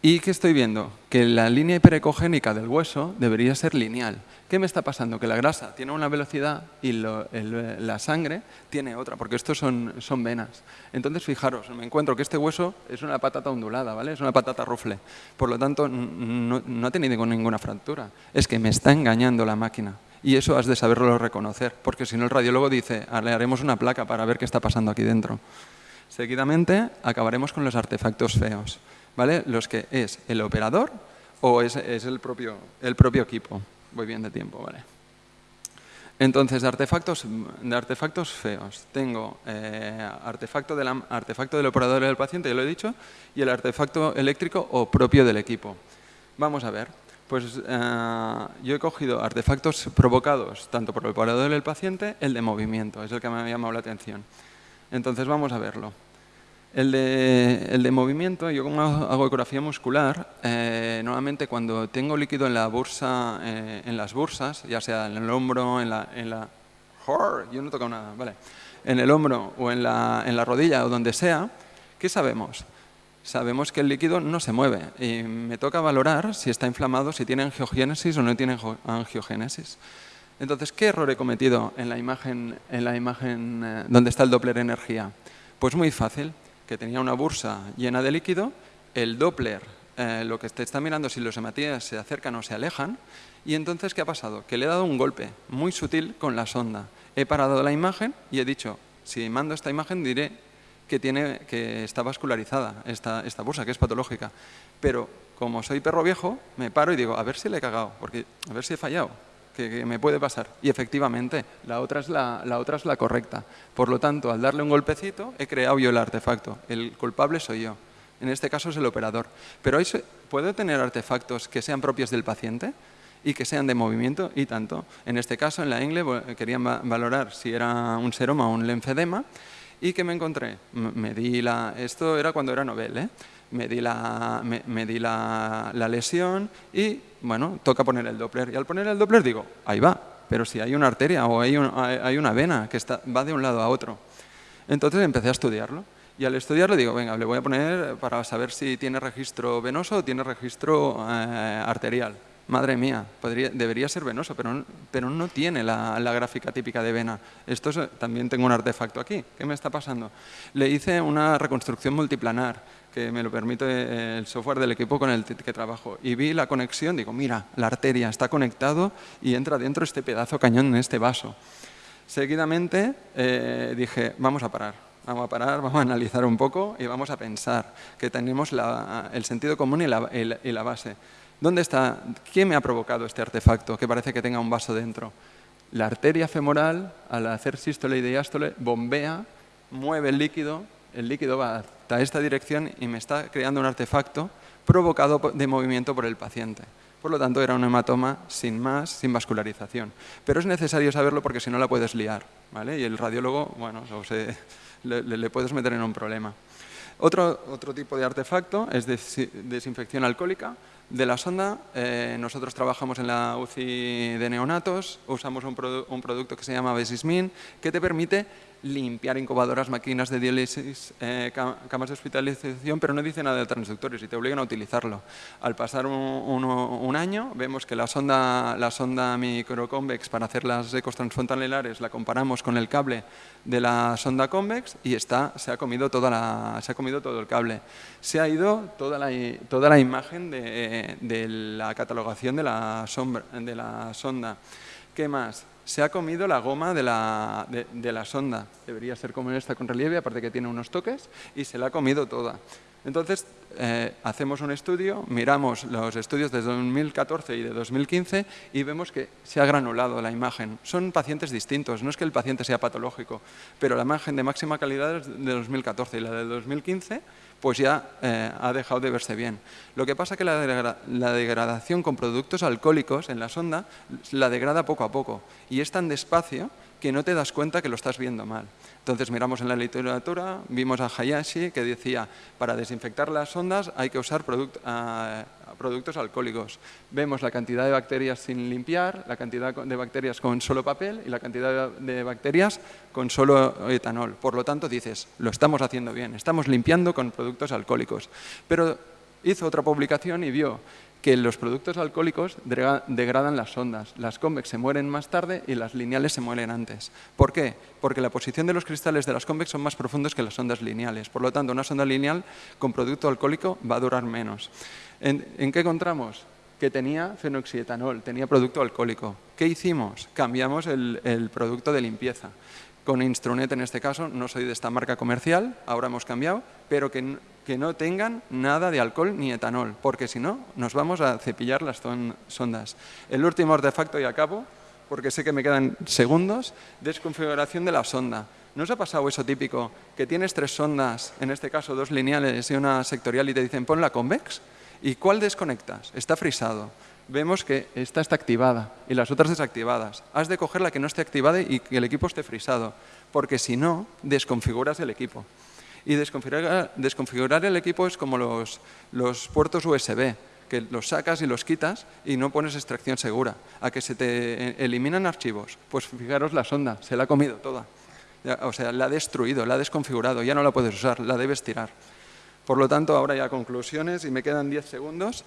¿Y qué estoy viendo? Que la línea hiperecogénica del hueso debería ser lineal. ¿Qué me está pasando? Que la grasa tiene una velocidad y la sangre tiene otra, porque estos son, son, venas. Entonces, fijaros, me encuentro que este hueso es una patata ondulada, ¿vale? Es una patata rufle. Por lo tanto, no, no ha tenido ninguna fractura. Es que me está engañando la máquina. Y eso has de saberlo reconocer, porque si no el radiólogo dice, le haremos una placa para ver qué está pasando aquí dentro. Seguidamente acabaremos con los artefactos feos. ¿vale? Los que es el operador o es, el, propio, el propio equipo. Voy bien de tiempo, ¿vale? Entonces, de artefactos, de artefactos feos, tengo eh, artefacto, artefacto del operador y del paciente, ya lo he dicho, y el artefacto eléctrico o propio del equipo. Vamos a ver. Pues eh, yo he cogido artefactos provocados tanto por el operador y el paciente, el de movimiento, es el que me ha llamado la atención. Entonces, vamos a verlo. El de, movimiento, yo como hago ecografía muscular, eh, normalmente cuando tengo líquido en la bursa, eh, en las bursas, ya sea en el hombro, en la, en la yo no toco nada, vale, en el hombro o en la, en la rodilla o donde sea, ¿qué sabemos? Sabemos que el líquido no se mueve y me toca valorar si está inflamado, si tiene angiogénesis o no tiene angiogénesis. Entonces, ¿qué error he cometido en la imagen, en la imagen eh, donde está el Doppler energía? Pues muy fácil que tenía una bursa llena de líquido, el Doppler, eh, lo que te está mirando si los hematíes se acercan o se alejan, y entonces, ¿qué ha pasado? Que le he dado un golpe muy sutil con la sonda. He parado la imagen y he dicho, si mando esta imagen diré que, tiene, que está vascularizada esta, esta bursa, que es patológica. Pero como soy perro viejo, me paro y digo, a ver si le he cagado, porque a ver si he fallado que, me puede pasar. Y efectivamente, la otra, es la, la otra es la correcta. Por lo tanto, al darle un golpecito, he creado yo el artefacto. El culpable soy yo. En este caso es el operador. Pero ¿puedo tener artefactos que sean propios del paciente? y que sean de movimiento y tanto. En este caso, en la INGLE, querían valorar si era un seroma o un linfedema y que me encontré. Me di la, esto era cuando era Nobel, ¿eh? me di, la, me, di la, lesión y, bueno, toca poner el Doppler. Y al poner el Doppler digo, ahí va, pero si hay una arteria o hay, hay una vena que está, va de un lado a otro. Entonces empecé a estudiarlo. Y al estudiarlo digo, venga, le voy a poner para saber si tiene registro venoso o tiene registro eh, arterial madre mía, podría, debería ser venoso, pero, no tiene la, gráfica típica de vena. Esto también tengo un artefacto aquí. ¿Qué me está pasando? Le hice una reconstrucción multiplanar, que me lo permite el software del equipo con el que trabajo. Y vi la conexión, digo, mira, la arteria está conectado y entra dentro este pedazo cañón en este vaso. Seguidamente eh, dije, vamos a parar. Vamos a parar, vamos a analizar un poco y vamos a pensar que tenemos el sentido común y la base. ¿Dónde está? ¿Quién me ha provocado este artefacto que parece que tenga un vaso dentro? La arteria femoral, al hacer sístole y diástole, bombea, mueve el líquido, el líquido va hasta esta dirección y me está creando un artefacto provocado de movimiento por el paciente. Por lo tanto, era un hematoma sin más, sin vascularización. Pero es necesario saberlo porque si no la puedes liar. ¿vale? Y el radiólogo, bueno, le, le puedes meter en un problema. Otro, otro tipo de artefacto es desinfección alcohólica. De la sonda, eh, nosotros trabajamos en la UCI de neonatos, usamos un, un producto que se llama Besismin, que te permite limpiar incubadoras, máquinas de diálisis, eh, camas de hospitalización, pero no dice nada de transductores y te obligan a utilizarlo. Al pasar un, año, vemos que la sonda, la sonda microconvex para hacer las ecos transfrontalilares la comparamos con el cable de la sonda convex y está, se, ha comido toda la, se ha comido todo el cable. Se ha ido toda la, toda la imagen de, de la catalogación de la, sombra, de la sonda. ¿Qué más? Se ha comido la goma de la, de, la sonda. Debería ser como esta con relieve, aparte que tiene unos toques, y se la ha comido toda. Entonces, eh, hacemos un estudio, miramos los estudios de 2014 y de 2015 y vemos que se ha granulado la imagen. Son pacientes distintos, no es que el paciente sea patológico, pero la imagen de máxima calidad es de 2014 y la de 2015 pues ya eh, ha dejado de verse bien. Lo que pasa es que la, degradación con productos alcohólicos en la sonda la degrada poco a poco y es tan despacio que no te das cuenta que lo estás viendo mal. Entonces miramos en la literatura, vimos a Hayashi que decía, para desinfectar las ondas hay que usar productos alcohólicos. Vemos la cantidad de bacterias sin limpiar, la cantidad de bacterias con solo papel y la cantidad de bacterias con solo etanol. Por lo tanto, dices, lo estamos haciendo bien, estamos limpiando con productos alcohólicos. Pero hizo otra publicación y vio que los productos alcohólicos degradan las ondas. Las convex se mueren más tarde y las lineales se mueren antes. ¿Por qué? Porque la posición de los cristales de las convex son más profundos que las ondas lineales. Por lo tanto, una sonda lineal con producto alcohólico va a durar menos. ¿En, qué encontramos? Que tenía fenoxietanol, tenía producto alcohólico. ¿Qué hicimos? Cambiamos el, el producto de limpieza con Instrunet en este caso, no soy de esta marca comercial, ahora hemos cambiado, pero que, que no tengan nada de alcohol ni etanol, porque si no, nos vamos a cepillar las sondas. El último artefacto y acabo, porque sé que me quedan segundos, desconfiguración de la sonda. ¿No os ha pasado eso típico, que tienes tres sondas, en este caso dos lineales y una sectorial, y te dicen pon la convex? ¿Y cuál desconectas? Está frisado vemos que esta está activada y las otras desactivadas. Has de coger la que no esté activada y que el equipo esté frisado, porque si no, desconfiguras el equipo. Y desconfigurar, el equipo es como los, los puertos USB, que los sacas y los quitas y no pones extracción segura. A que se te eliminan archivos, pues fijaros la sonda, se la ha comido toda. O sea, la ha destruido, la ha desconfigurado, ya no la puedes usar, la debes tirar. Por lo tanto, ahora ya conclusiones y me quedan 10 segundos.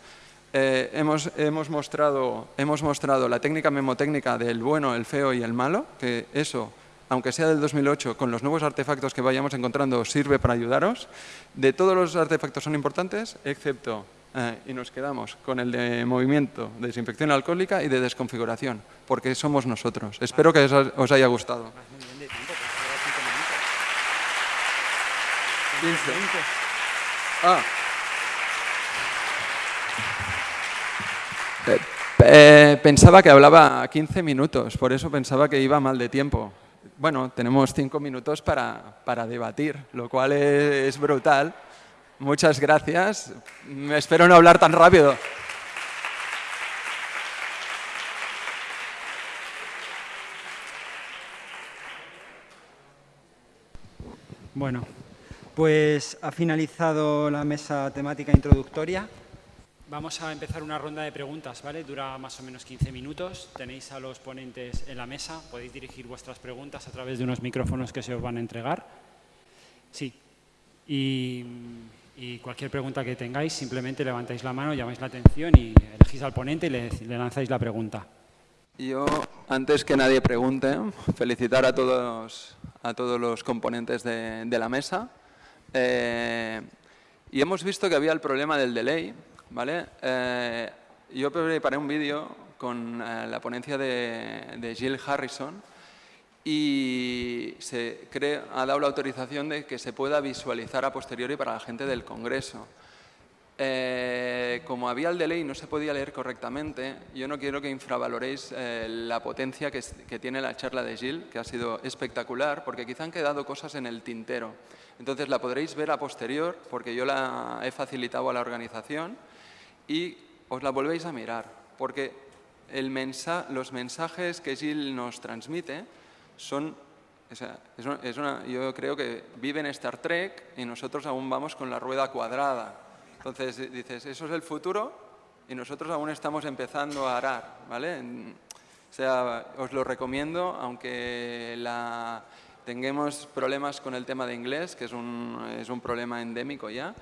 Eh, hemos, hemos, mostrado, hemos mostrado la técnica memotécnica del bueno, el feo y el malo, que eso, aunque sea del 2008, con los nuevos artefactos que vayamos encontrando, sirve para ayudaros. De todos los artefactos son importantes, excepto, eh, y nos quedamos con el de movimiento, de desinfección alcohólica y de desconfiguración, porque somos nosotros. Espero que os haya gustado. Ah. Eh, pensaba que hablaba 15 minutos, por eso pensaba que iba mal de tiempo. Bueno, tenemos 5 minutos para, para, debatir, lo cual es, brutal. Muchas gracias. Me espero no hablar tan rápido. Bueno, pues ha finalizado la mesa temática introductoria. Vamos a empezar una ronda de preguntas, ¿vale? Dura más o menos 15 minutos. Tenéis a los ponentes en la mesa. Podéis dirigir vuestras preguntas a través de unos micrófonos que se os van a entregar. Sí. Y, cualquier pregunta que tengáis, simplemente levantáis la mano, llamáis la atención y elegís al ponente y le, lanzáis la pregunta. Yo, antes que nadie pregunte, felicitar a todos, a todos los componentes de, la mesa. Eh, y hemos visto que había el problema del delay, ¿vale? Eh, yo preparé un vídeo con eh, la ponencia de, de, Jill Harrison y se ha dado la autorización de que se pueda visualizar a posteriori para la gente del Congreso. Eh, como había el delay y no se podía leer correctamente, yo no quiero que infravaloréis la potencia que, que, tiene la charla de Jill, que ha sido espectacular, porque quizá han quedado cosas en el tintero. Entonces la podréis ver a posterior, porque yo la he facilitado a la organización y os la volvéis a mirar, porque los mensajes que Jill nos transmite son, es una, yo creo que vive en Star Trek y nosotros aún vamos con la rueda cuadrada. Entonces dices, eso es el futuro y nosotros aún estamos empezando a arar, ¿vale? O sea, os lo recomiendo, aunque la, tengamos problemas con el tema de inglés, que es un, es un problema endémico ya,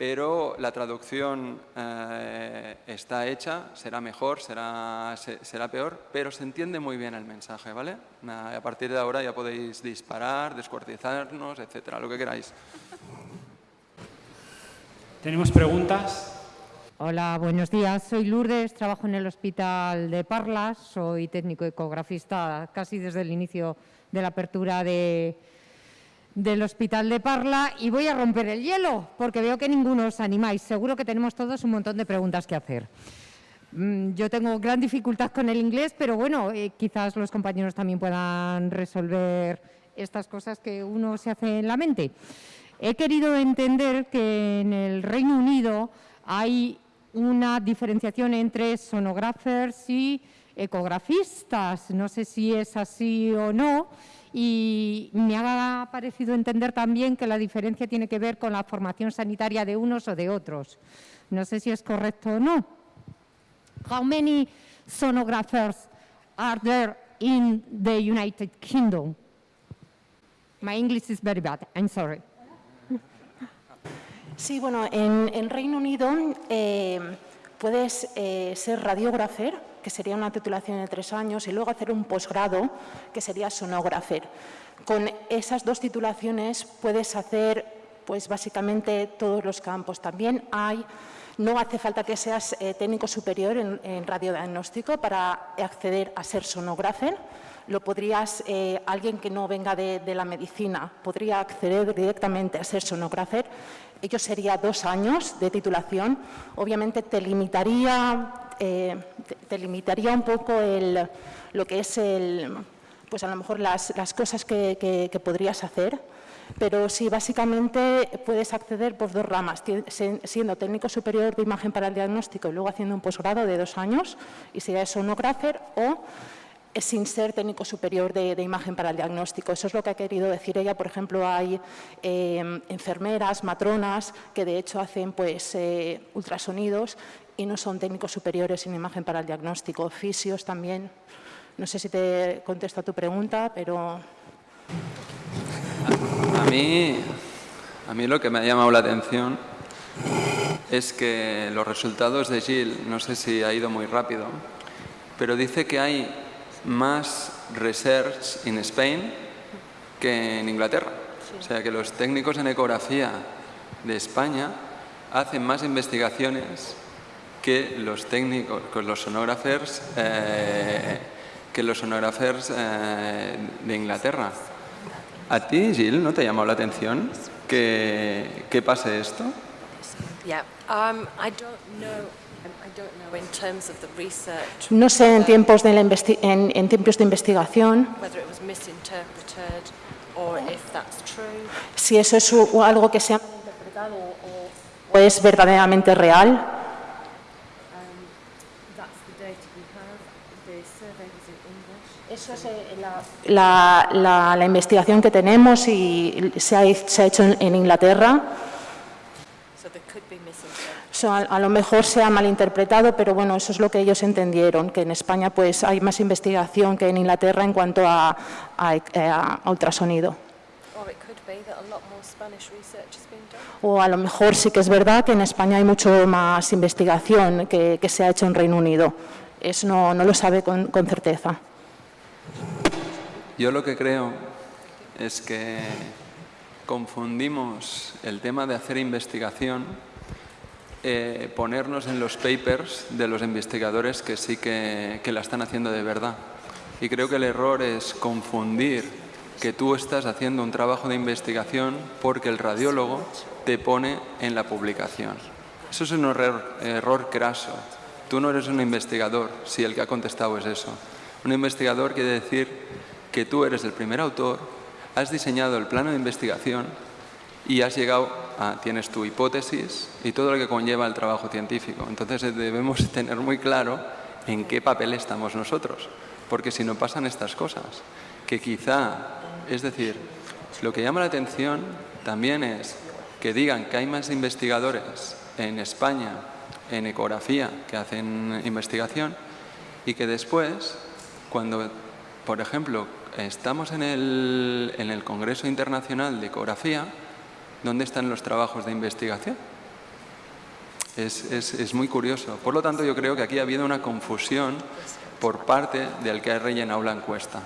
pero la traducción eh, está hecha, será mejor, será, será peor, pero se entiende muy bien el mensaje, ¿vale? A partir de ahora ya podéis disparar, descuartizarnos, etcétera, lo que queráis. ¿Tenemos preguntas? Hola, buenos días. Soy Lourdes, trabajo en el Hospital de Parlas, soy técnico ecografista casi desde el inicio de la apertura de, del Hospital de Parla y voy a romper el hielo porque veo que ninguno os animáis. Seguro que tenemos todos un montón de preguntas que hacer. Mm, yo tengo gran dificultad con el inglés, pero bueno, eh, quizás los compañeros también puedan resolver estas cosas que uno se hace en la mente. He querido entender que en el Reino Unido hay una diferenciación entre sonographers y ecografistas. No sé si es así o no y me ha parecido entender también que la diferencia tiene que ver con la formación sanitaria de unos o de otros. No sé si es correcto o no. How many sonographers are there in the United Kingdom? My English is very bad, I'm sorry. Sí, bueno, en, en Reino Unido eh, puedes eh, ser radiógrafer, que sería una titulación de tres años, y luego hacer un posgrado, que sería sonógrafer. Con esas dos titulaciones puedes hacer, pues básicamente, todos los campos. También hay no hace falta que seas eh, técnico superior en, en, radiodiagnóstico para acceder a ser sonógrafer. Lo podrías, eh, alguien que no venga de, de, la medicina, podría acceder directamente a ser sonógrafer. Ello sería dos años de titulación. Obviamente te limitaría, eh, te, te, limitaría un poco lo que es el, pues a lo mejor las, cosas que, podrías hacer pero sí, básicamente puedes acceder por dos ramas, siendo técnico superior de imagen para el diagnóstico y luego haciendo un posgrado de dos años, y sería sonógrafer, o sin ser técnico superior de, de, imagen para el diagnóstico. Eso es lo que ha querido decir ella. Por ejemplo, hay eh, enfermeras, matronas, que de hecho hacen pues, eh, ultrasonidos y no son técnicos superiores en imagen para el diagnóstico. Fisios también. No sé si te contesto a tu pregunta, pero... A mí, a mí lo que me ha llamado la atención es que los resultados de Gilles, no sé si ha ido muy rápido, pero dice que hay más research in Spain que en Inglaterra. Sí. O sea, que los técnicos en ecografía de España hacen más investigaciones que los técnicos, que los sonógrafers, eh, que los sonógrafers eh, de Inglaterra. ¿A ti, Jill, no te ha llamado la atención que, que pase esto? Um, know. No sé en tiempos de, la en, en tiempos de investigación si eso es algo que se ha interpretado o, o es verdaderamente real. Eso es la, la, la, investigación que tenemos y se ha, se ha hecho en, en Inglaterra. So, a, a, lo mejor se ha malinterpretado, pero bueno, eso es lo que ellos entendieron, que en España pues hay más investigación que en Inglaterra en cuanto a, a, a ultrasonido. O a lo mejor sí que es verdad que en España hay mucho más investigación que, que se ha hecho en Reino Unido. Eso no, no lo sabe con, con certeza. Yo lo que creo es que confundimos el tema de hacer investigación, eh, ponernos en los papers de los investigadores que sí que, que la están haciendo de verdad. Y creo que el error es confundir que tú estás haciendo un trabajo de investigación porque el radiólogo te pone en la publicación. Eso es un error, error craso. Tú no eres un investigador si el que ha contestado es eso. Un investigador quiere decir que tú eres el primer autor, has diseñado el plano de investigación y has llegado a, tienes tu hipótesis y todo lo que conlleva el trabajo científico. Entonces debemos tener muy claro en qué papel estamos nosotros, porque si no pasan estas cosas, que quizá, es decir, lo que llama la atención también es que digan que hay más investigadores en España en ecografía que hacen investigación y que después cuando, por ejemplo, estamos en el, en el Congreso Internacional de Ecografía, ¿dónde están los trabajos de investigación? Es, es, es, muy curioso. Por lo tanto, yo creo que aquí ha habido una confusión por parte del que ha rellenado la encuesta.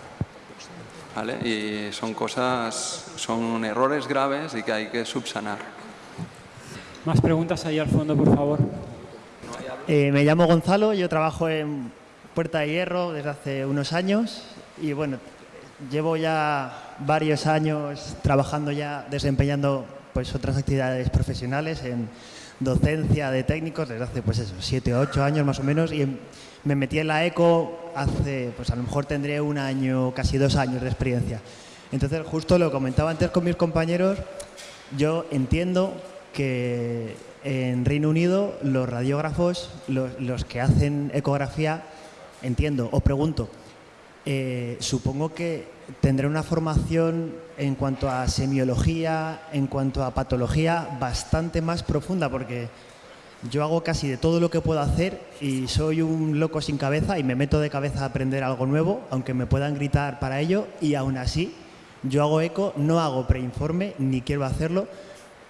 ¿Vale? Y son cosas, son errores graves y que hay que subsanar. Más preguntas ahí al fondo, por favor. Eh, me llamo Gonzalo, yo trabajo en Puerta de Hierro desde hace unos años y bueno, llevo ya varios años trabajando ya, desempeñando pues otras actividades profesionales en docencia de técnicos desde hace pues eso, siete o ocho años más o menos y me metí en la ECO hace, pues a lo mejor tendré un año, casi dos años de experiencia. Entonces justo lo comentaba antes con mis compañeros, yo entiendo que en Reino Unido los radiógrafos, los, los que hacen ecografía, entiendo. O pregunto, eh, supongo que tendré una formación en cuanto a semiología, en cuanto a patología, bastante más profunda, porque yo hago casi de todo lo que puedo hacer y soy un loco sin cabeza y me meto de cabeza a aprender algo nuevo, aunque me puedan gritar para ello, y aún así yo hago eco, no hago preinforme, ni quiero hacerlo,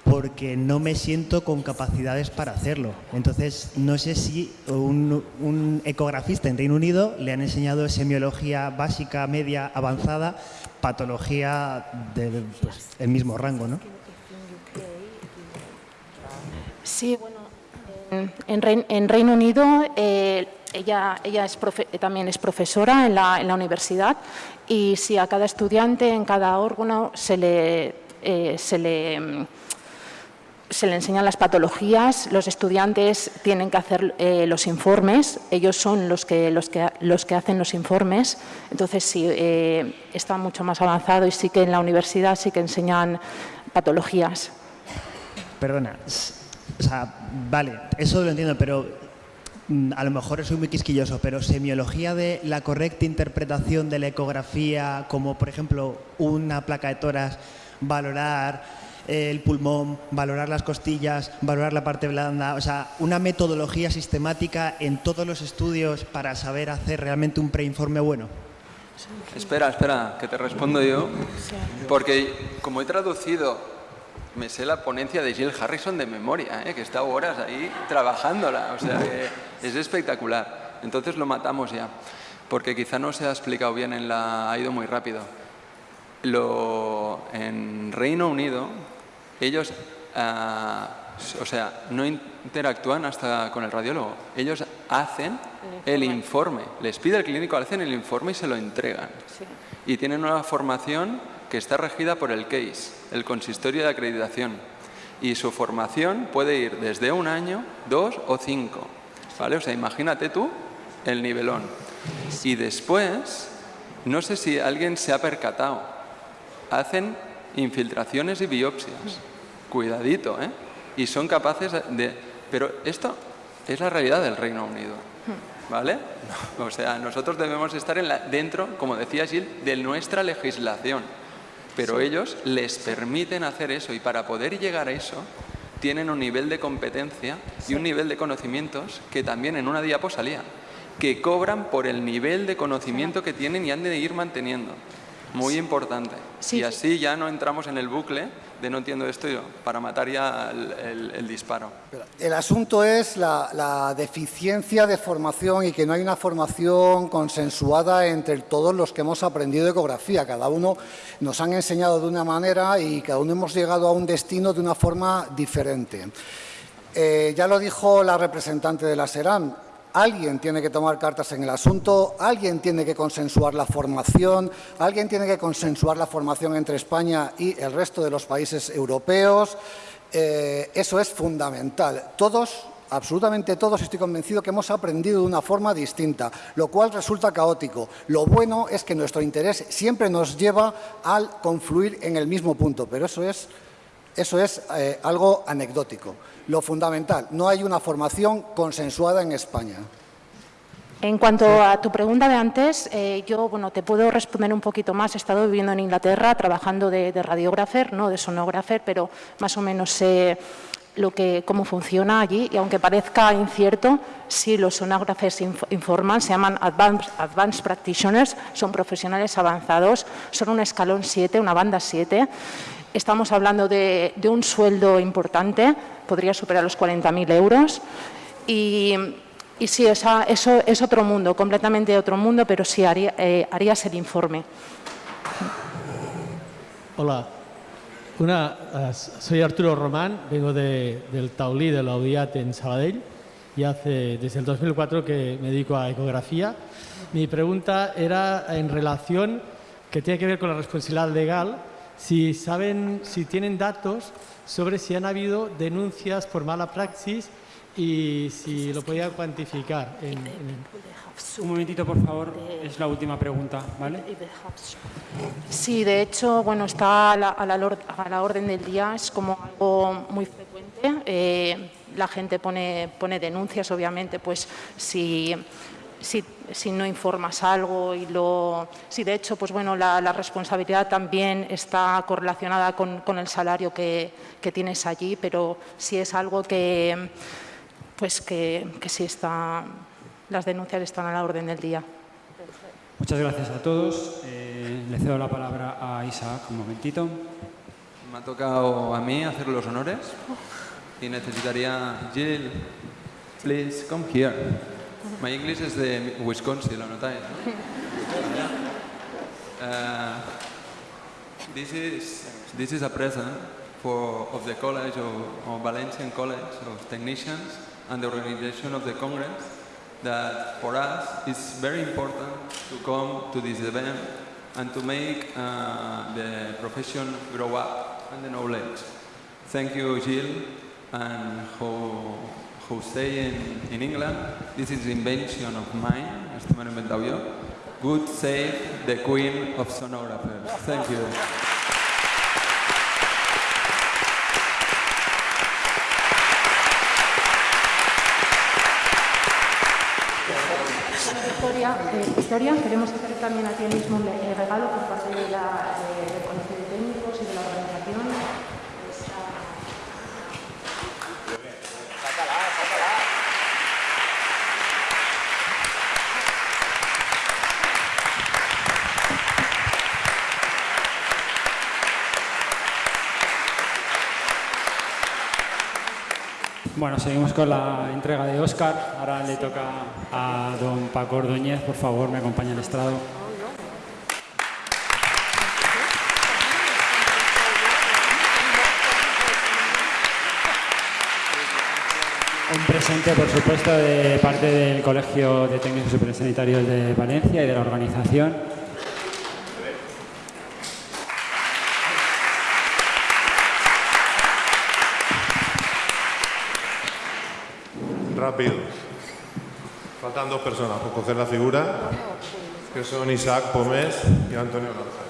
porque no me siento con capacidades para hacerlo. Entonces, no sé si un, un ecografista en Reino Unido le han enseñado semiología básica, media, avanzada, patología del pues, el mismo rango, ¿no? Sí, bueno, en, en Rein- en Reino Unido eh, ella, ella es profe- también es profesora en la, en la universidad y si a cada estudiante en cada órgano se le, eh, se le, mm, se le enseñan las patologías, los estudiantes tienen que hacer eh, los informes, ellos son los que, los, que, los que hacen los informes, entonces sí, eh, está mucho más avanzado y sí que en la universidad sí que enseñan patologías. Perdona, vale, eso lo entiendo, pero mm, a lo mejor soy muy quisquilloso, pero semiología de la correcta interpretación de la ecografía, como por ejemplo una placa de toras, valorar el pulmón, valorar las costillas, valorar la parte blanda, o sea, una metodología sistemática en todos los estudios para saber hacer realmente un preinforme bueno. Espera, espera, que te respondo yo. Porque como he traducido, me sé la ponencia de Jill Harrison de memoria, ¿eh? que está horas ahí trabajándola. O sea, que es espectacular. Entonces lo matamos ya. Porque quizá no se ha explicado bien, en la, ha ido muy rápido. Lo, en Reino Unido, ellos, ah, o sea, no interactúan hasta con el radiólogo. Ellos hacen el informe, les pide el clínico, hacen el informe y se lo entregan. Y tienen una formación que está regida por el CASE, el Consistorio de Acreditación. Y su formación puede ir desde un año, dos o cinco. ¿Vale? O sea, imagínate tú el nivelón. Y después, no sé si alguien se ha percatado, hacen infiltraciones y biopsias. Cuidadito, ¿eh? Y son capaces de... Pero esto es la realidad del Reino Unido. ¿Vale? O sea, nosotros debemos estar en la- dentro, como decía Gil, de nuestra legislación. Pero ellos les permiten hacer eso y para poder llegar a eso tienen un nivel de competencia y un nivel de conocimientos que también en una diapo salía, que cobran por el nivel de conocimiento que tienen y han de ir manteniendo. Muy importante. Sí. Y así ya no entramos en el bucle no entiendo esto para matar ya el, el- el disparo. El asunto es la, la deficiencia de formación y que no hay una formación consensuada entre todos los que hemos aprendido ecografía. Cada uno nos han enseñado de una manera y cada uno hemos llegado a un destino de una forma diferente. Eh, ya lo dijo la representante de la SERAM, alguien tiene que tomar cartas en el asunto, alguien tiene que consensuar la formación, alguien tiene que consensuar la formación entre España y el resto de los países europeos. Eh, eso es fundamental. Todos, absolutamente todos, estoy convencido que hemos aprendido de una forma distinta, lo cual resulta caótico. Lo bueno es que nuestro interés siempre nos lleva al confluir en el mismo punto, pero eso es eso es eh, algo anecdótico. Lo fundamental, no hay una formación consensuada en España. En cuanto a tu pregunta de antes, eh, yo bueno, te puedo responder un poquito más. He estado viviendo en Inglaterra trabajando de, radiógrafer, no de sonógrafer, pero más o menos sé lo que, cómo funciona allí. Y aunque parezca incierto, sí los sonógrafes inf- informan, se llaman advanced, advanced practitioners, son profesionales avanzados, son un escalón 7, una banda 7. Estamos hablando de, de un sueldo importante, podría superar los 40.000 euros. Y, y sí, esa- eso es otro mundo, completamente otro mundo, pero sí haría, eh, harías el informe. Hola, Una, eh, soy Arturo Román, vengo de- del Taulí de la UDIAT en Sabadell y hace desde el 2004 que me dedico a ecografía. Mi pregunta era en relación, que tiene que ver con la responsabilidad legal, si saben, si tienen datos sobre si han habido denuncias por mala praxis y si lo podían cuantificar. en- en- Un momentito, por favor. Es la última pregunta, ¿vale? Sí, de hecho, bueno, está a la, a la a la orden del día, es como algo muy frecuente. Eh, la gente pone, pone denuncias, obviamente, pues si, si, si no informas algo y lo... Sí, de hecho, pues bueno, la, la responsabilidad también está correlacionada con, con el salario que, que tienes allí, pero sí es algo que, pues que, que sí está... Las denuncias están a la orden del día. Muchas gracias a todos. Eh, le cedo la palabra a Isaac un momentito. Ma- tocado a mí hacer los honores y necesitaría Jill, please come here. My English is de Wisconsin, lo notáis, ¿no? Uh, this is this is a present for of the College of, of Valencian College of Technicians and the organization of the Congress that for us it's very important to come to this event and to make uh, the profession grow up and the knowledge. Thank you, Jill, and who, who stay in, in England. This is invention of mine, esto me lo he inventado yo. Good save the queen of sonographers. Thank you. Victoria, eh, Victoria, queremos hacer también a ti mismo eh, regalo por parte de la, de- del Colegio de Técnicos y de la organización. Esta- Bueno, seguimos con la entrega de Óscar. Ahora le toca a don Paco Ordóñez. Por favor, me acompaña al estrado. Un presente, por supuesto, de parte del Colegio de Técnicos Superiores Sanitarios de Valencia y de la organización. Rápido. Faltan dos personas por coger la figura, que son Isaac Pomés y Antonio Lanza.